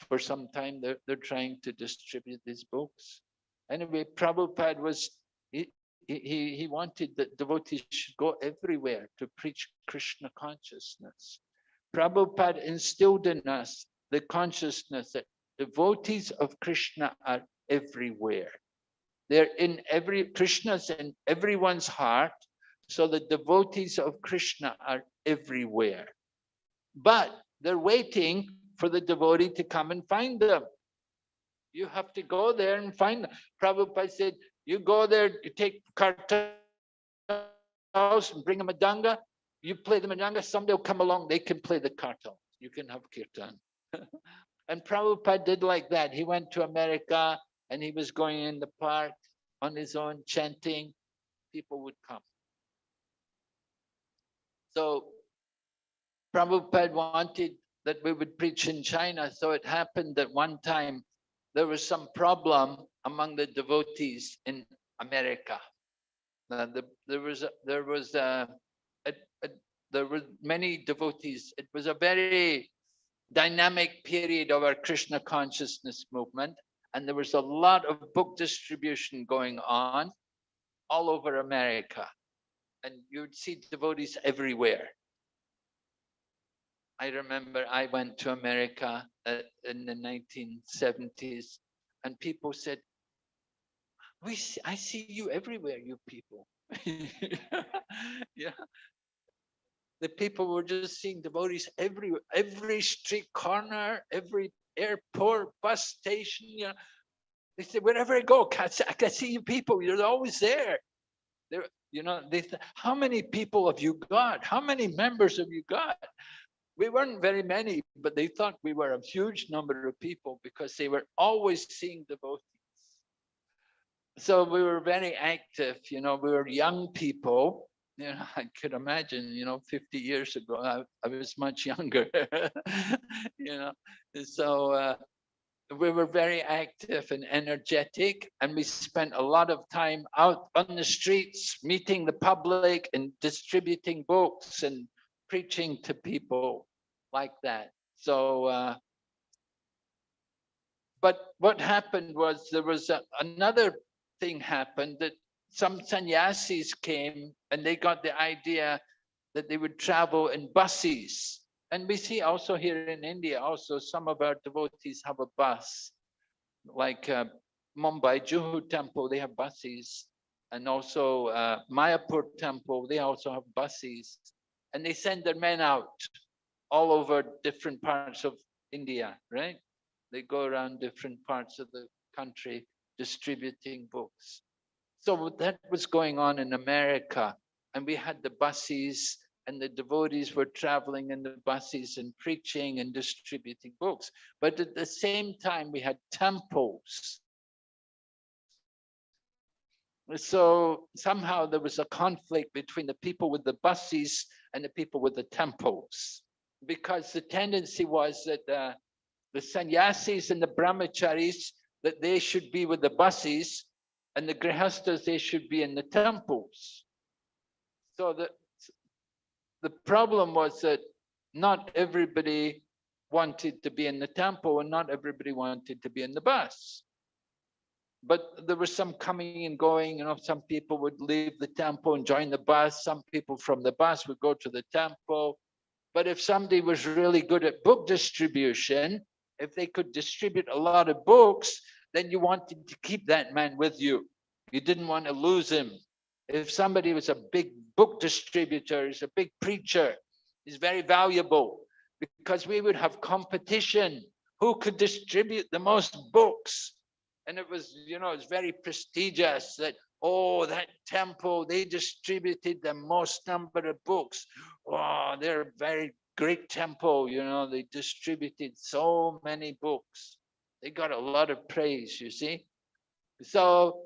for some time they're, they're trying to distribute these books. Anyway, Prabhupada was, he, he, wanted that devotees should go everywhere to preach Krishna consciousness. Prabhupada instilled in us the consciousness that devotees of Krishna are everywhere. They're in every, Krishna's in everyone's heart. So the devotees of Krishna are everywhere. But they're waiting for the devotee to come and find them. You have to go there and find them. Prabhupada said, you go there, you take kartals and bring a danga, you play the mridanga, somebody will come along, they can play the kartal. You can have kirtan. and Prabhupada did like that. He went to America, and he was going in the park on his own chanting, people would come. So Prabhupada wanted that we would preach in China. So it happened that one time there was some problem among the devotees in America. The, there was there was a, a, a, there were many devotees. It was a very dynamic period of our Krishna consciousness movement, and there was a lot of book distribution going on all over America. And you'd see devotees everywhere. I remember I went to America uh, in the 1970s and people said, we see, I see you everywhere, you people. yeah. The people were just seeing devotees every every street corner, every airport, bus station, you know. They said, wherever I go, I can see you people, you're always there. There, you know, they how many people have you got? How many members have you got? We weren't very many, but they thought we were a huge number of people because they were always seeing devotees. So we were very active, you know, we were young people, you know, I could imagine, you know, 50 years ago, I, I was much younger, you know, so uh, we were very active and energetic and we spent a lot of time out on the streets meeting the public and distributing books and preaching to people like that. So uh, but what happened was there was a, another thing happened that some sannyasis came and they got the idea that they would travel in buses and we see also here in India, also some of our devotees have a bus, like uh, Mumbai Juhu Temple, they have buses. And also uh, Mayapur Temple, they also have buses. And they send their men out all over different parts of India, right? They go around different parts of the country distributing books. So that was going on in America. And we had the buses and the devotees were traveling in the buses and preaching and distributing books. But at the same time, we had temples. So somehow there was a conflict between the people with the buses and the people with the temples, because the tendency was that uh, the sannyasis and the brahmacharis, that they should be with the buses, and the grihastas, they should be in the temples. So that the problem was that not everybody wanted to be in the temple and not everybody wanted to be in the bus. But there was some coming and going, you know, some people would leave the temple and join the bus. Some people from the bus would go to the temple. But if somebody was really good at book distribution, if they could distribute a lot of books, then you wanted to keep that man with you. You didn't want to lose him. If somebody was a big book distributor, is a big preacher, is very valuable because we would have competition. Who could distribute the most books? And it was, you know, it's very prestigious that, oh, that temple, they distributed the most number of books. Oh, they're very great temple, you know, they distributed so many books. They got a lot of praise, you see. So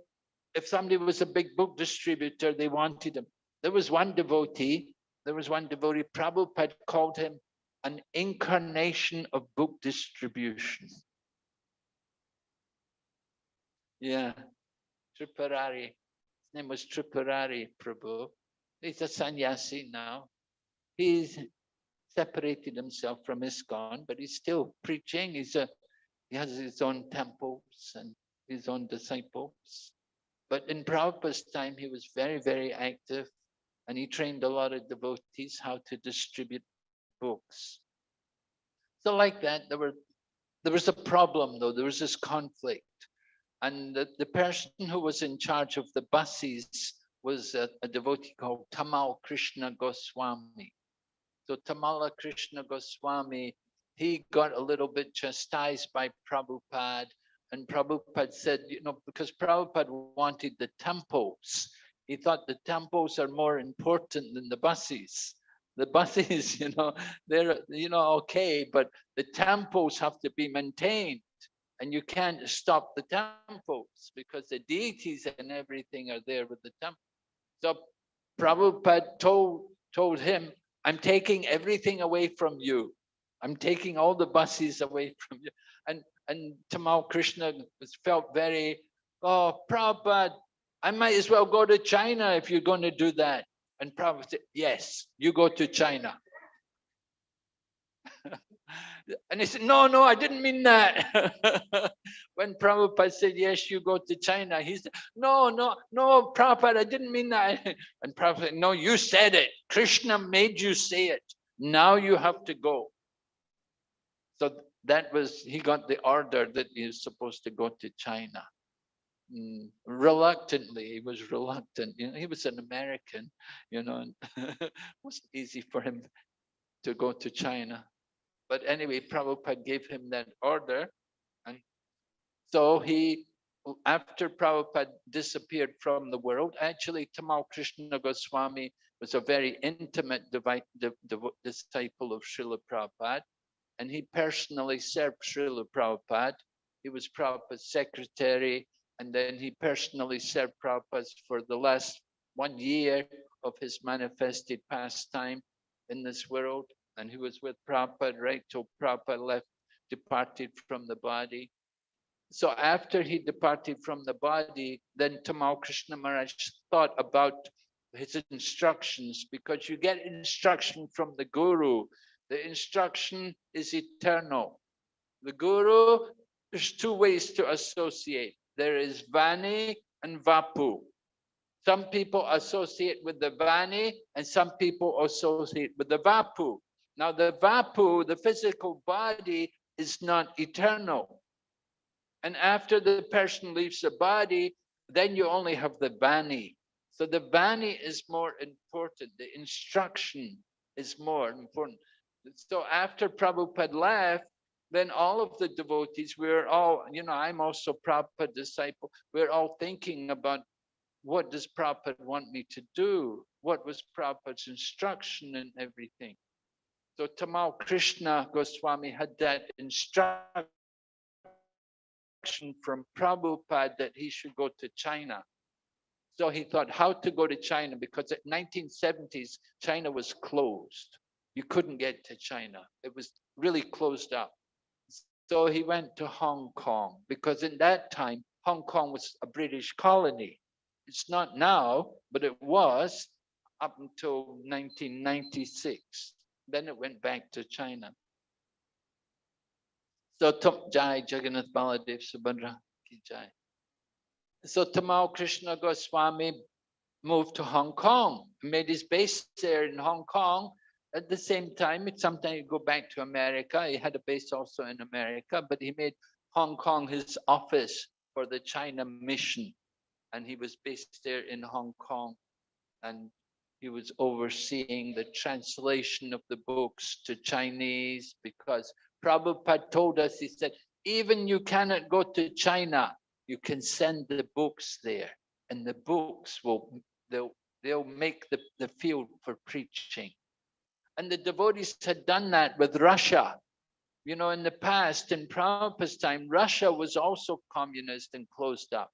if somebody was a big book distributor, they wanted them. There was one devotee, there was one devotee, Prabhupada called him an incarnation of book distribution. Yeah, Tripurari. His name was Tripurari Prabhu. He's a sannyasi now. He's separated himself from ISKCON, but he's still preaching. He's a, he has his own temples and his own disciples. But in Prabhupada's time, he was very, very active and he trained a lot of devotees how to distribute books. So like that, there were there was a problem though, there was this conflict. And the, the person who was in charge of the buses was a, a devotee called Tamal Krishna Goswami. So Tamala Krishna Goswami, he got a little bit chastised by Prabhupada. And Prabhupada said, you know, because Prabhupada wanted the temples he thought the temples are more important than the buses. The buses, you know, they're, you know, okay, but the temples have to be maintained and you can't stop the temples because the deities and everything are there with the temple. So Prabhupada told, told him, I'm taking everything away from you. I'm taking all the buses away from you. And and Tamal Krishna felt very, oh, Prabhupada, I might as well go to China if you're going to do that. And Prabhupada said, yes, you go to China. and he said, no, no, I didn't mean that. when Prabhupada said, yes, you go to China, he said, no, no, no, Prabhupada, I didn't mean that. And Prabhupada said, no, you said it. Krishna made you say it. Now you have to go. So that was, he got the order that he's supposed to go to China. Mm, reluctantly he was reluctant you know he was an american you know it wasn't easy for him to go to china but anyway prabhupada gave him that order. And so he after prabhupada disappeared from the world actually tamal krishna goswami was a very intimate disciple of Srila Prabhupada. And he personally served Srila Prabhupada. He was Prabhupada's secretary. And then he personally served Prabhupada for the last one year of his manifested pastime in this world. And he was with Prabhupada right till Prabhupada left, departed from the body. so after he departed from the body, then Tamal Krishna Maharaj thought about his instructions because you get instruction from the guru. The instruction is eternal. The guru, there's two ways to associate. There is Vani and Vapu. Some people associate with the Vani and some people associate with the Vapu. Now the Vapu, the physical body, is not eternal. And after the person leaves the body, then you only have the Vani. So the Vani is more important. The instruction is more important. So after Prabhupada left, then all of the devotees, we're all, you know, I'm also Prabhupada disciple. We're all thinking about what does Prabhupada want me to do? What was Prabhupada's instruction and everything? So Tamal Krishna Goswami had that instruction from Prabhupada that he should go to China. So he thought how to go to China because at 1970s, China was closed. You couldn't get to China. It was really closed up. So he went to Hong Kong because in that time, Hong Kong was a British colony. It's not now, but it was up until 1996. Then it went back to China. So Jai Jagannath Baladev Subhadra Ki Jai. So Tamal Krishna Goswami moved to Hong Kong, made his base there in Hong Kong. At the same time, it sometimes go back to America. He had a base also in America, but he made Hong Kong his office for the China mission. And he was based there in Hong Kong. And he was overseeing the translation of the books to Chinese because Prabhupada told us, he said, even you cannot go to China you can send the books there and the books will they'll they'll make the, the field for preaching. And the devotees had done that with russia. You know in the past in Prabhupada's time russia was also communist and closed up.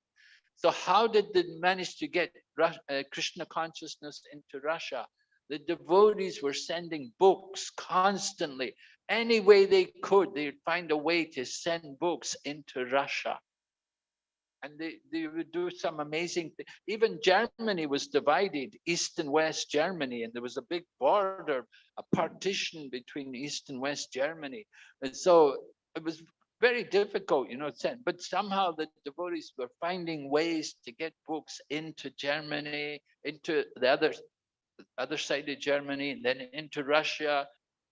So how did they manage to get uh, krishna consciousness into russia the devotees were sending books constantly any way they could they'd find a way to send books into russia and they, they would do some amazing things. Even Germany was divided, East and West Germany, and there was a big border, a partition between East and West Germany. And so it was very difficult, you know, but somehow the devotees were finding ways to get books into Germany, into the other, other side of Germany, and then into Russia,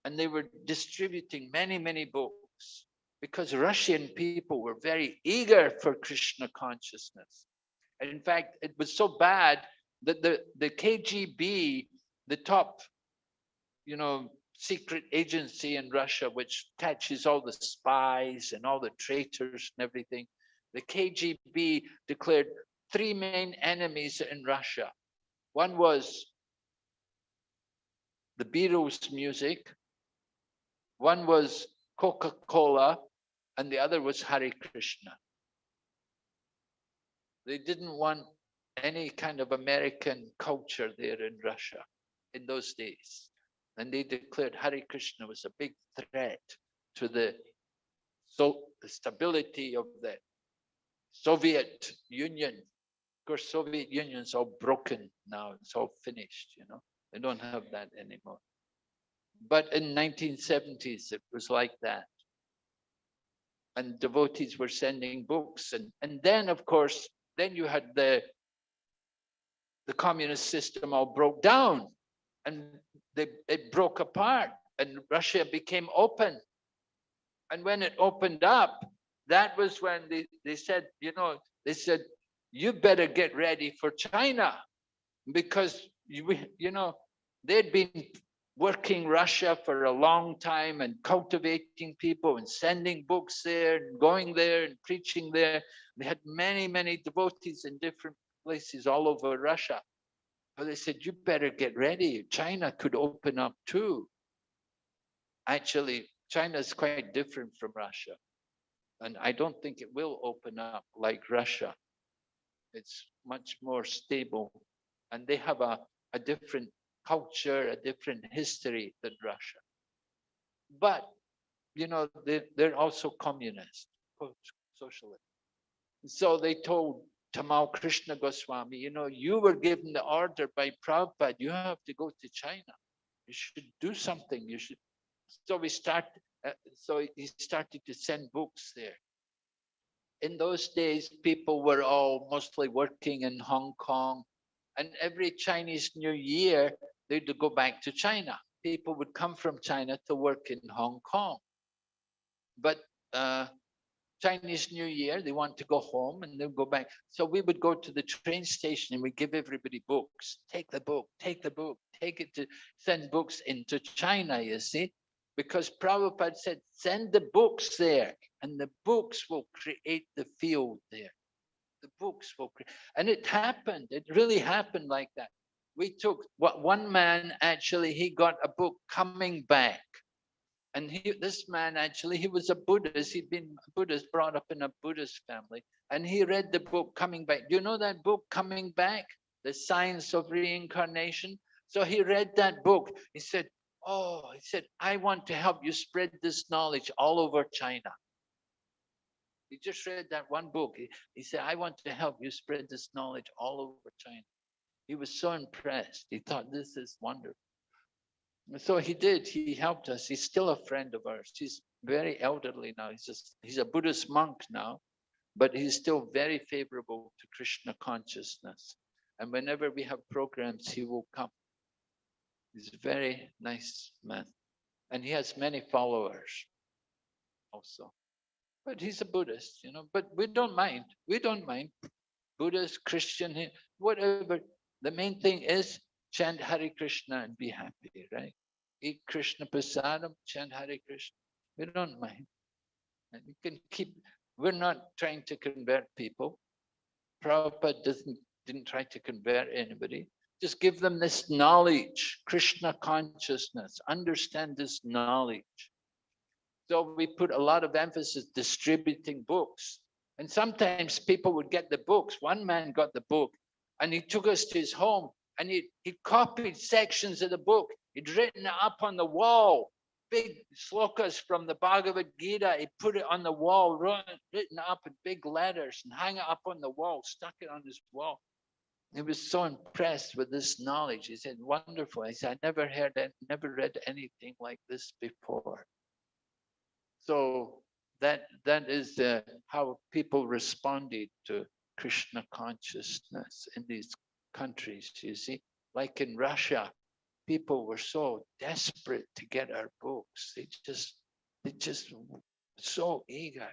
and they were distributing many, many books because Russian people were very eager for Krishna consciousness. And in fact, it was so bad that the, the KGB, the top, you know, secret agency in Russia, which catches all the spies and all the traitors and everything, the KGB declared three main enemies in Russia. One was the Beatles music, one was Coca-Cola, and the other was Hare Krishna. They didn't want any kind of American culture there in Russia in those days. And they declared Hare Krishna was a big threat to the, so, the stability of the Soviet Union. Of course, Soviet Union's all broken now. It's all finished, you know. They don't have that anymore. But in 1970s, it was like that and devotees were sending books and and then of course then you had the the communist system all broke down and they it broke apart and russia became open and when it opened up that was when they, they said you know they said you better get ready for china because you you know they'd been working Russia for a long time and cultivating people and sending books there and going there and preaching there. They had many, many devotees in different places all over Russia. They said, you better get ready. China could open up too. Actually, China is quite different from Russia. And I don't think it will open up like Russia. It's much more stable. And they have a, a different culture, a different history than Russia. But, you know, they, they're also communist, socialist. So they told Tamal Krishna Goswami, you know, you were given the order by Prabhupada, you have to go to China. You should do something. You should. So we start. Uh, so he started to send books there. In those days, people were all mostly working in Hong Kong, and every Chinese New Year they'd go back to China. People would come from China to work in Hong Kong. But uh, Chinese New Year, they want to go home and they'll go back. So we would go to the train station and we give everybody books. Take the book, take the book, take it to send books into China, you see, because Prabhupada said, send the books there and the books will create the field there. The books will create, and it happened. It really happened like that. We took what one man actually, he got a book coming back and he, this man actually, he was a Buddhist. He'd been Buddhist, brought up in a Buddhist family. And he read the book Coming Back. Do you know that book, Coming Back? The Science of Reincarnation? So he read that book. He said, oh, he said, I want to help you spread this knowledge all over China. He just read that one book. He, he said, I want to help you spread this knowledge all over China. He was so impressed. He thought, this is wonderful. So he did, he helped us. He's still a friend of ours. He's very elderly now. He's just, he's a Buddhist monk now, but he's still very favorable to Krishna consciousness. And whenever we have programs, he will come. He's a very nice man. And he has many followers also. But he's a Buddhist, you know, but we don't mind. We don't mind. Buddhist, Christian, whatever. The main thing is chant Hare Krishna and be happy, right? Eat Krishna prasadam, chant Hare Krishna. We don't mind. And you can keep, we're not trying to convert people. Prabhupada doesn't, didn't try to convert anybody. Just give them this knowledge, Krishna consciousness, understand this knowledge. So we put a lot of emphasis distributing books. And sometimes people would get the books. One man got the book and he took us to his home and he, he copied sections of the book. He'd written it up on the wall, big slokas from the Bhagavad Gita. He put it on the wall, written up in big letters and hung it up on the wall, stuck it on his wall. He was so impressed with this knowledge. He said, wonderful. I said, I never heard that, never read anything like this before. So that that is uh, how people responded to Krishna consciousness in these countries, you see, like in Russia, people were so desperate to get our books. They just, they just so eager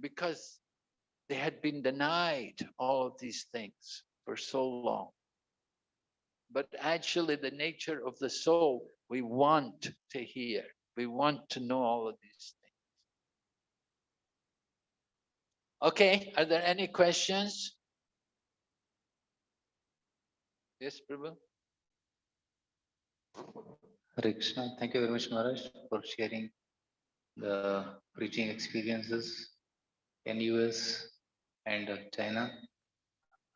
because they had been denied all of these things for so long. But actually the nature of the soul, we want to hear, we want to know all of these things. Okay, are there any questions? Yes, Prabhu. Hare Krishna. Thank you very much, Maharaj, for sharing the preaching experiences in US and China.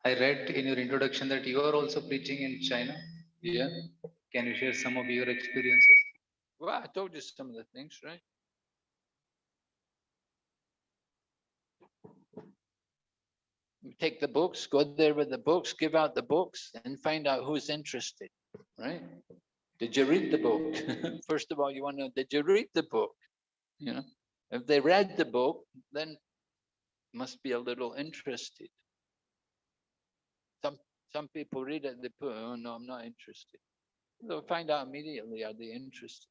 I read in your introduction that you are also preaching in China. Yeah. Can you share some of your experiences? Well, I told you some of the things, right? Take the books, go there with the books, give out the books and find out who's interested, right? Did you read the book? First of all, you want to know, did you read the book? You know, if they read the book, then must be a little interested. Some some people read it, they put, oh no, I'm not interested. They'll find out immediately, are they interested?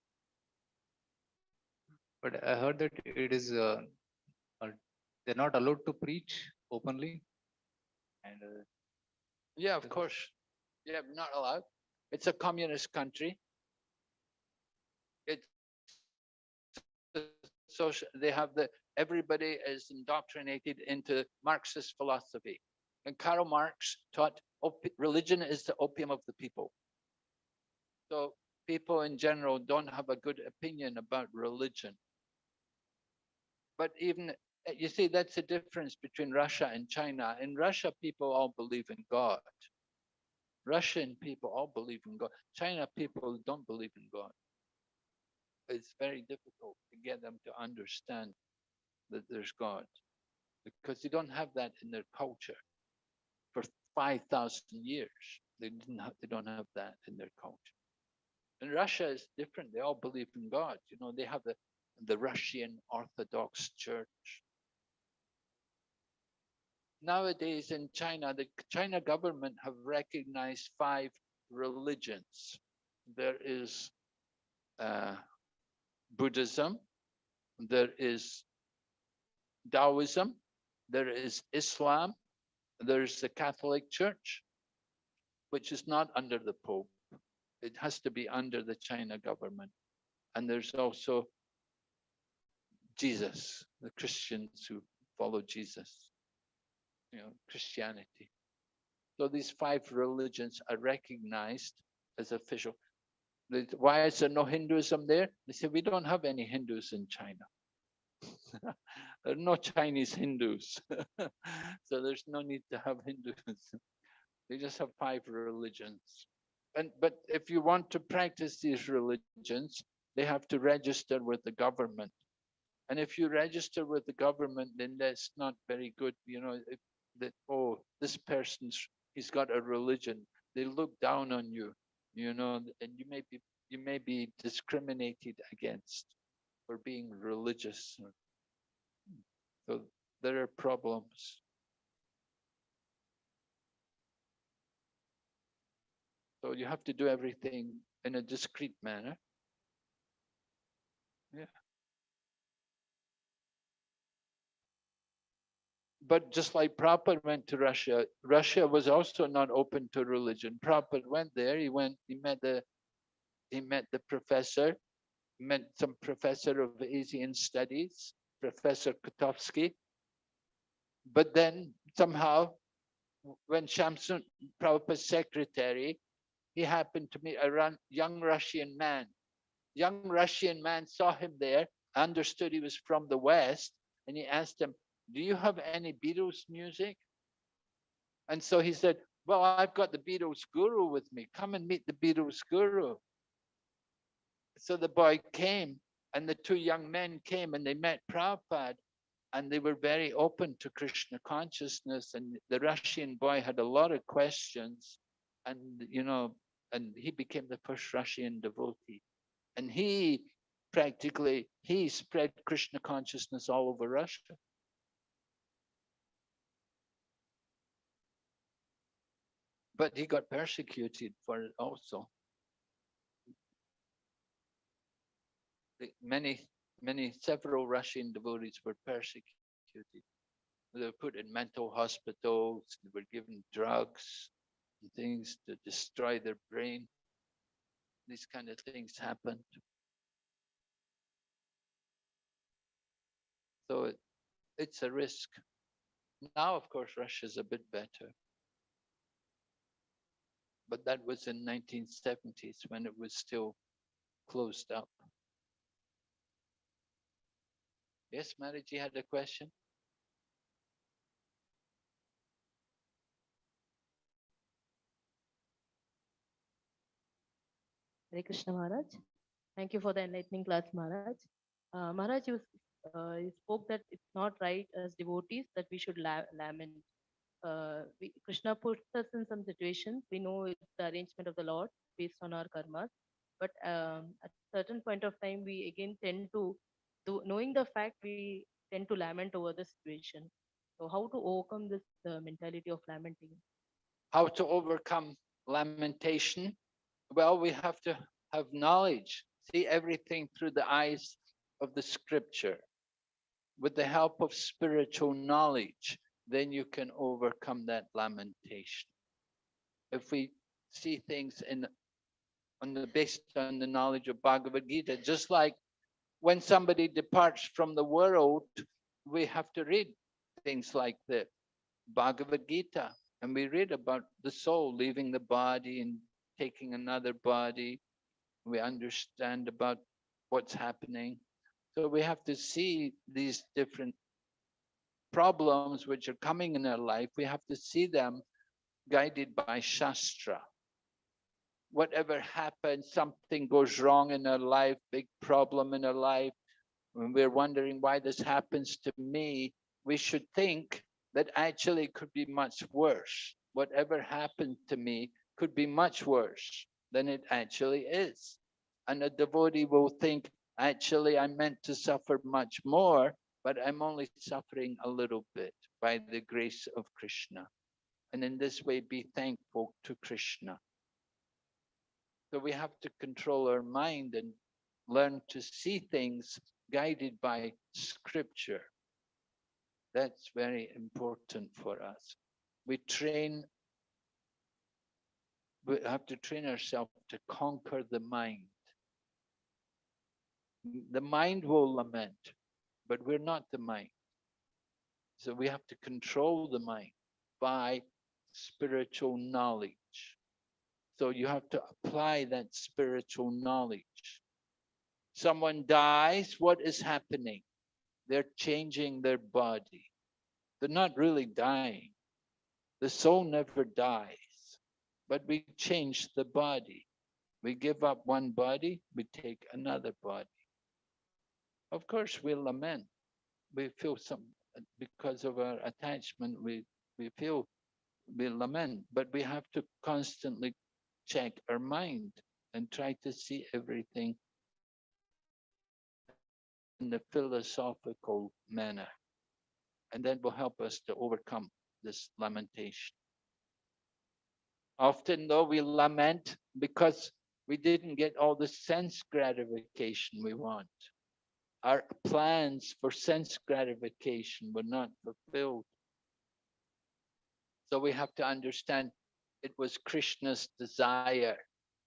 But I heard that it is, uh, uh, they're not allowed to preach openly. And uh, Yeah, of course. Yeah, not allowed. It's a communist country. It's social, they have the, everybody is indoctrinated into Marxist philosophy. And Karl Marx taught religion is the opium of the people. So people in general don't have a good opinion about religion. But even Uh, you see, that's the difference between Russia and China. In Russia, people all believe in God. Russian people all believe in God. China people don't believe in God. It's very difficult to get them to understand that there's God. because they don't have that in their culture. For five thousand years, they didn't have, they don't have that in their culture. And Russia is different. They all believe in God. You know, they have the the Russian Orthodox Church. Nowadays in China, the China government have recognized five religions. There is uh, Buddhism, there is Taoism, there is Islam, there's the Catholic Church, which is not under the Pope. It has to be under the China government. And there's also Jesus, the Christians who follow Jesus, you know, Christianity. So these five religions are recognized as official. Why is there no Hinduism there? They say, we don't have any Hindus in China. There are no Chinese Hindus. So there's no need to have Hinduism. They just have five religions. And, but if you want to practice these religions, they have to register with the government. And if you register with the government, then that's not very good, you know, if that, oh, this person's, he's got a religion. They look down on you, you know, and you may be, you may be discriminated against for being religious. So there are problems. So you have to do everything in a discreet manner. Yeah. But just like Prabhupada went to Russia, Russia was also not open to religion. Prabhupada went there, he went, he met the, he met the professor, met some professor of Asian studies, Professor Kotovsky. But then somehow, when Shyamsundar, Prabhupada's secretary, he happened to meet a young Russian man. Young Russian man saw him there, understood he was from the West, and he asked him, do you have any Beatles music? And so he said, well, I've got the Beatles guru with me. Come and meet the Beatles guru. So the boy came and the two young men came and they met Prabhupada and they were very open to Krishna consciousness. And the Russian boy had a lot of questions and, you know, and he became the first Russian devotee. And he practically, he spread Krishna consciousness all over Russia. But he got persecuted for it also. Many, many, several Russian devotees were persecuted. They were put in mental hospitals, they were given drugs and things to destroy their brain. These kind of things happened. So it, it's a risk. Now, of course, Russia's a bit better. But that was in nineteen seventies when it was still closed up. Yes, Mataji had a question? Hare Krishna Maharaj. Thank you for the enlightening class, Maharaj. Uh, Maharaj, you, uh, you spoke that it's not right as devotees that we should la- lament. Uh, we, Krishna puts us in some situations. We know it's the arrangement of the Lord based on our karmas. But um, at certain point of time, we again tend to, do, knowing the fact, we tend to lament over the situation. So how to overcome this uh, mentality of lamenting? How to overcome lamentation? Well, we have to have knowledge, see everything through the eyes of the scripture. With the help of spiritual knowledge, then you can overcome that lamentation. If we see things in on the based on the knowledge of Bhagavad Gita, just like when somebody departs from the world, we have to read things like the Bhagavad Gita, and we read about the soul leaving the body and taking another body. We understand about what's happening. So we have to see these different problems which are coming in our life. We have to see them guided by Shastra. Whatever happens, something goes wrong in our life, big problem in our life, when we're wondering why this happens to me, we should think that actually it could be much worse. Whatever happened to me could be much worse than it actually is. And a devotee will think, actually, I'm meant to suffer much more, but I'm only suffering a little bit by the grace of Krishna. And in this way, be thankful to Krishna. So we have to control our mind and learn to see things guided by scripture. That's very important for us. We train, we have to train ourselves to conquer the mind. The mind will lament, but we're not the mind. So we have to control the mind by spiritual knowledge. So you have to apply that spiritual knowledge. Someone dies, what is happening? They're changing their body. They're not really dying. The soul never dies, but we change the body. We give up one body, we take another body. Of course, we lament. We feel some, uh, because of our attachment, we, we feel, we lament, but we have to constantly check our mind and try to see everything in the philosophical manner. And that will help us to overcome this lamentation. Often though we lament because we didn't get all the sense gratification we want. Our plans for sense gratification were not fulfilled. So we have to understand it was Krishna's desire.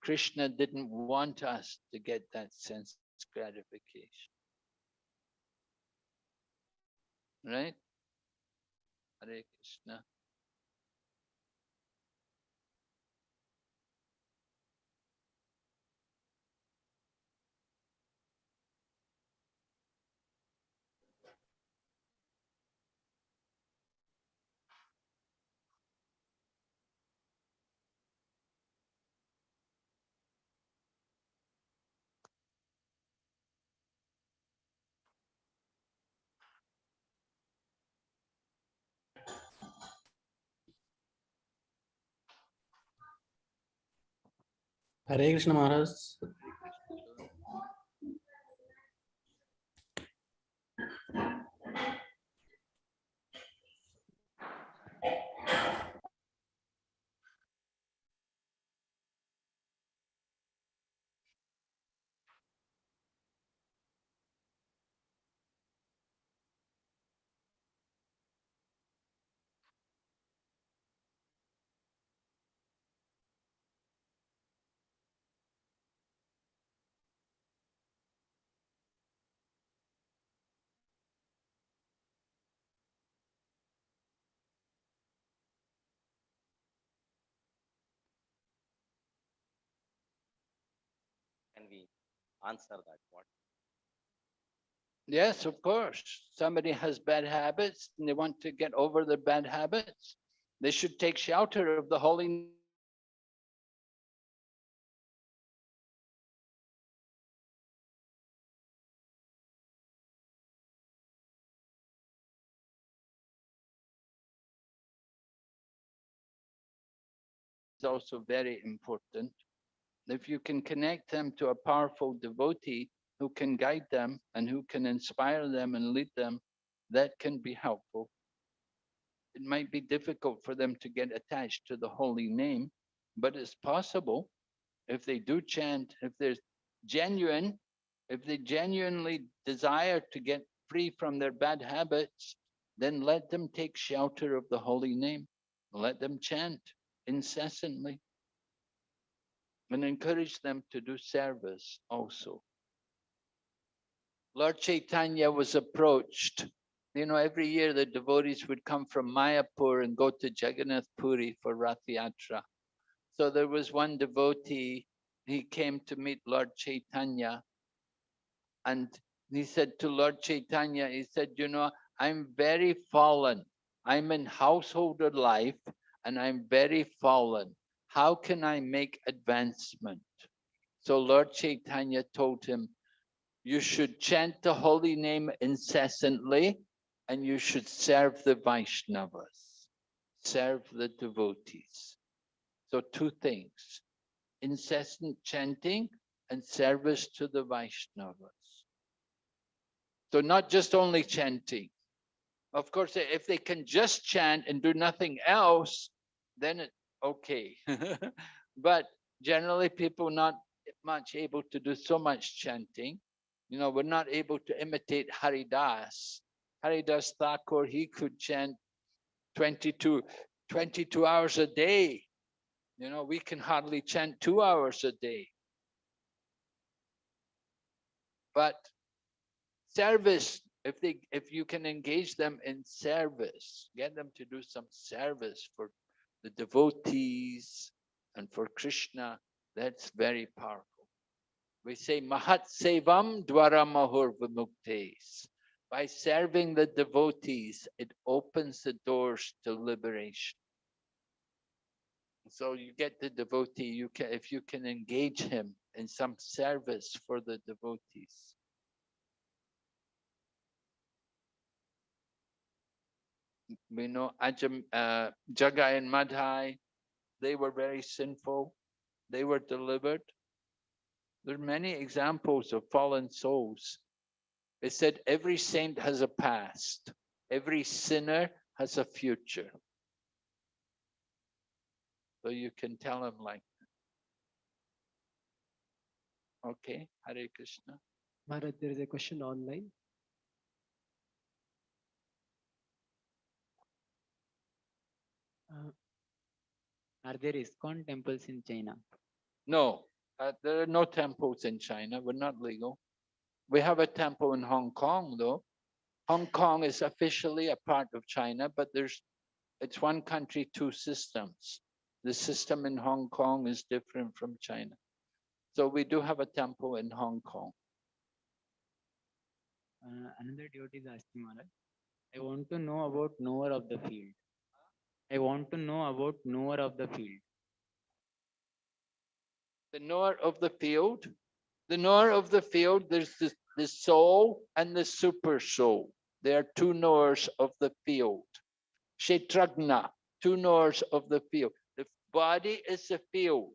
Krishna didn't want us to get that sense gratification. Right? Hare Krishna. Hare Krishna Maharaj. Can we answer that? What? Yes, of course. Somebody has bad habits and they want to get over their bad habits. They should take shelter of the holy also very important. If you can connect them to a powerful devotee who can guide them and who can inspire them and lead them, that can be helpful. It might be difficult for them to get attached to the holy name, but it's possible if they do chant, if there's genuine, if they genuinely desire to get free from their bad habits, then let them take shelter of the holy name. Let them chant incessantly and encourage them to do service also. Lord Chaitanya was approached. You know, every year the devotees would come from Mayapur and go to Jagannath Puri for Rath Yatra. So there was one devotee, he came to meet Lord Chaitanya and he said to Lord Chaitanya, he said, you know, I'm very fallen. I'm in householder life and I'm very fallen. How can I make advancement? So Lord Chaitanya told him, you should chant the holy name incessantly and you should serve the Vaishnavas, serve the devotees. So two things, incessant chanting and service to the Vaishnavas. So not just only chanting. Of course, if they can just chant and do nothing else, then it, okay. But generally people not much able to do so much chanting. You know, we're not able to imitate Haridas. Haridas Thakur, he could chant 22, 22 hours a day. You know, we can hardly chant two hours a day. But service, if they, if you can engage them in service, get them to do some service for the devotees and for Krishna, that's very powerful. We say Mahat Sevam Dwaram Ahur Vimuktes. By serving the devotees, it opens the doors to liberation. So you get the devotee, you can if you can engage him in some service for the devotees. We know Ajam, uh, Jagai and Madhai, they were very sinful. They were delivered. There are many examples of fallen souls. It said every saint has a past. Every sinner has a future. So you can tell him like that. Okay, Hare Krishna. Maharaj, there is a question online. Are there ISKCON temples in China? No, uh, there are no temples in China. We're not legal. We have a temple in Hong Kong, though. Hong Kong is officially a part of China, but there's it's one country, two systems. The system in Hong Kong is different from China. So we do have a temple in Hong Kong. Uh, another devotee is asking Maharaj. I want to know about knower of the field. I want to know about knower of the field. The knower of the field, the knower of the field, there's the, the soul and the super soul. They are two knowers of the field. Kshetrajna, two knowers of the field. The body is the field,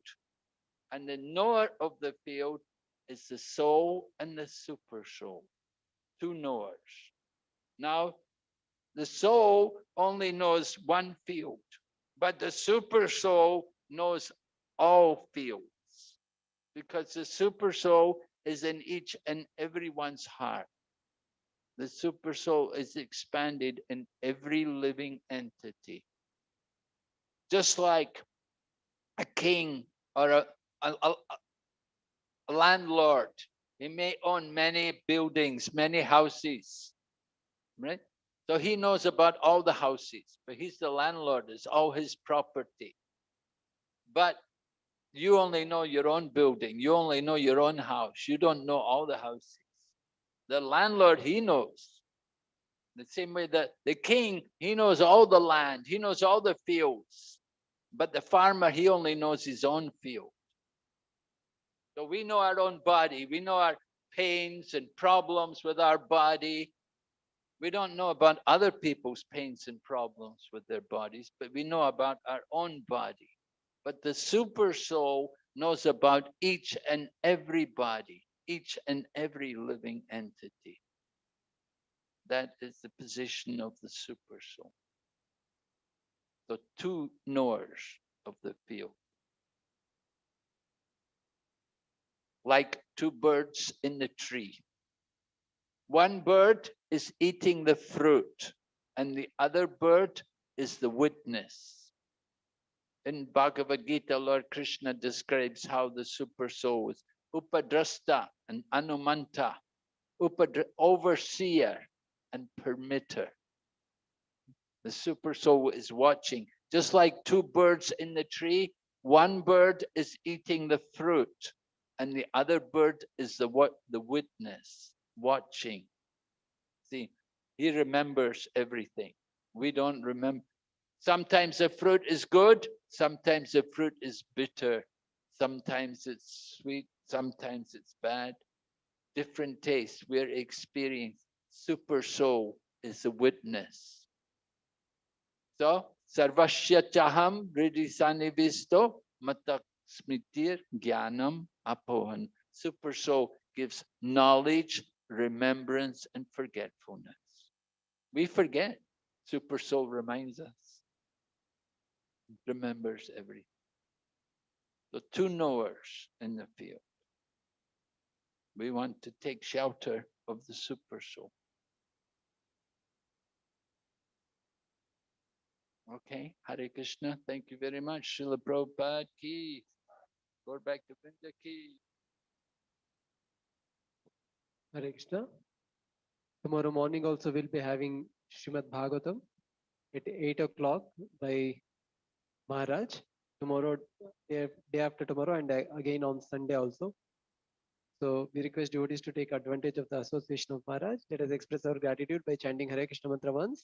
and the knower of the field is the soul and the super soul. Two knowers. Now, the soul only knows one field, but the super soul knows all fields because the super soul is in each and everyone's heart. The super soul is expanded in every living entity. Just like a king or a, a, a, a landlord, he may own many buildings, many houses, right? So he knows about all the houses, but he's the landlord, it's all his property. But you only know your own building, you only know your own house, you don't know all the houses. The landlord, he knows. The same way that the king, he knows all the land, he knows all the fields. But the farmer, he only knows his own field. So we know our own body, we know our pains and problems with our body. We don't know about other people's pains and problems with their bodies, but we know about our own body. But the super soul knows about each and every body, each and every living entity. That is the position of the super soul. So two knowers of the field. Like two birds in the tree. One bird is eating the fruit and the other bird is the witness. In Bhagavad Gita, Lord Krishna describes how the super soul is upadrasta and anumanta, upadra, overseer and permitter. The super soul is watching, just like two birds in the tree. One bird is eating the fruit, and the other bird is the what the witness watching. See, he remembers everything. We don't remember. Sometimes the fruit is good, sometimes the fruit is bitter, sometimes it's sweet, sometimes it's bad. Different tastes we're experiencing. Super soul is a witness. So, sarvasya chaham hridi sanivisto mattah smritir jnanam apohan. Super soul gives knowledge, remembrance, and forgetfulness. We forget. Super soul reminds us. Remembers everything. The two knowers in the field. We want to take shelter of the super soul. Okay, Hare Krishna, thank you very much. Srila Prabhupada ki. Gaura Bhaktavrinda ki. Hare Krishna. Tomorrow morning also we'll be having Srimad Bhagavatam at eight o'clock by Maharaj. Tomorrow, day day after tomorrow and again on Sunday also. So we request devotees to take advantage of the association of Maharaj. Let us express our gratitude by chanting Hare Krishna mantra once.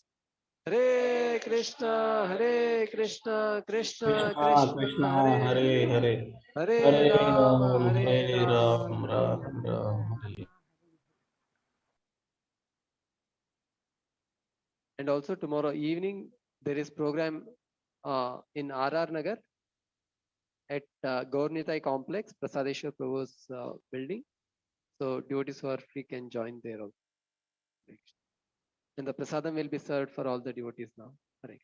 Hare Krishna, Hare Krishna, Krishna Krishna Krishna, Hare Hare Hare Ram Hare Ram Ram Ram Hare And also tomorrow evening, there is program uh, in RR Nagar at uh, Complex, Prasadeshwar Prabhu's uh, building. So devotees who are free can join there also. And the prasadam will be served for all the devotees now. Hare.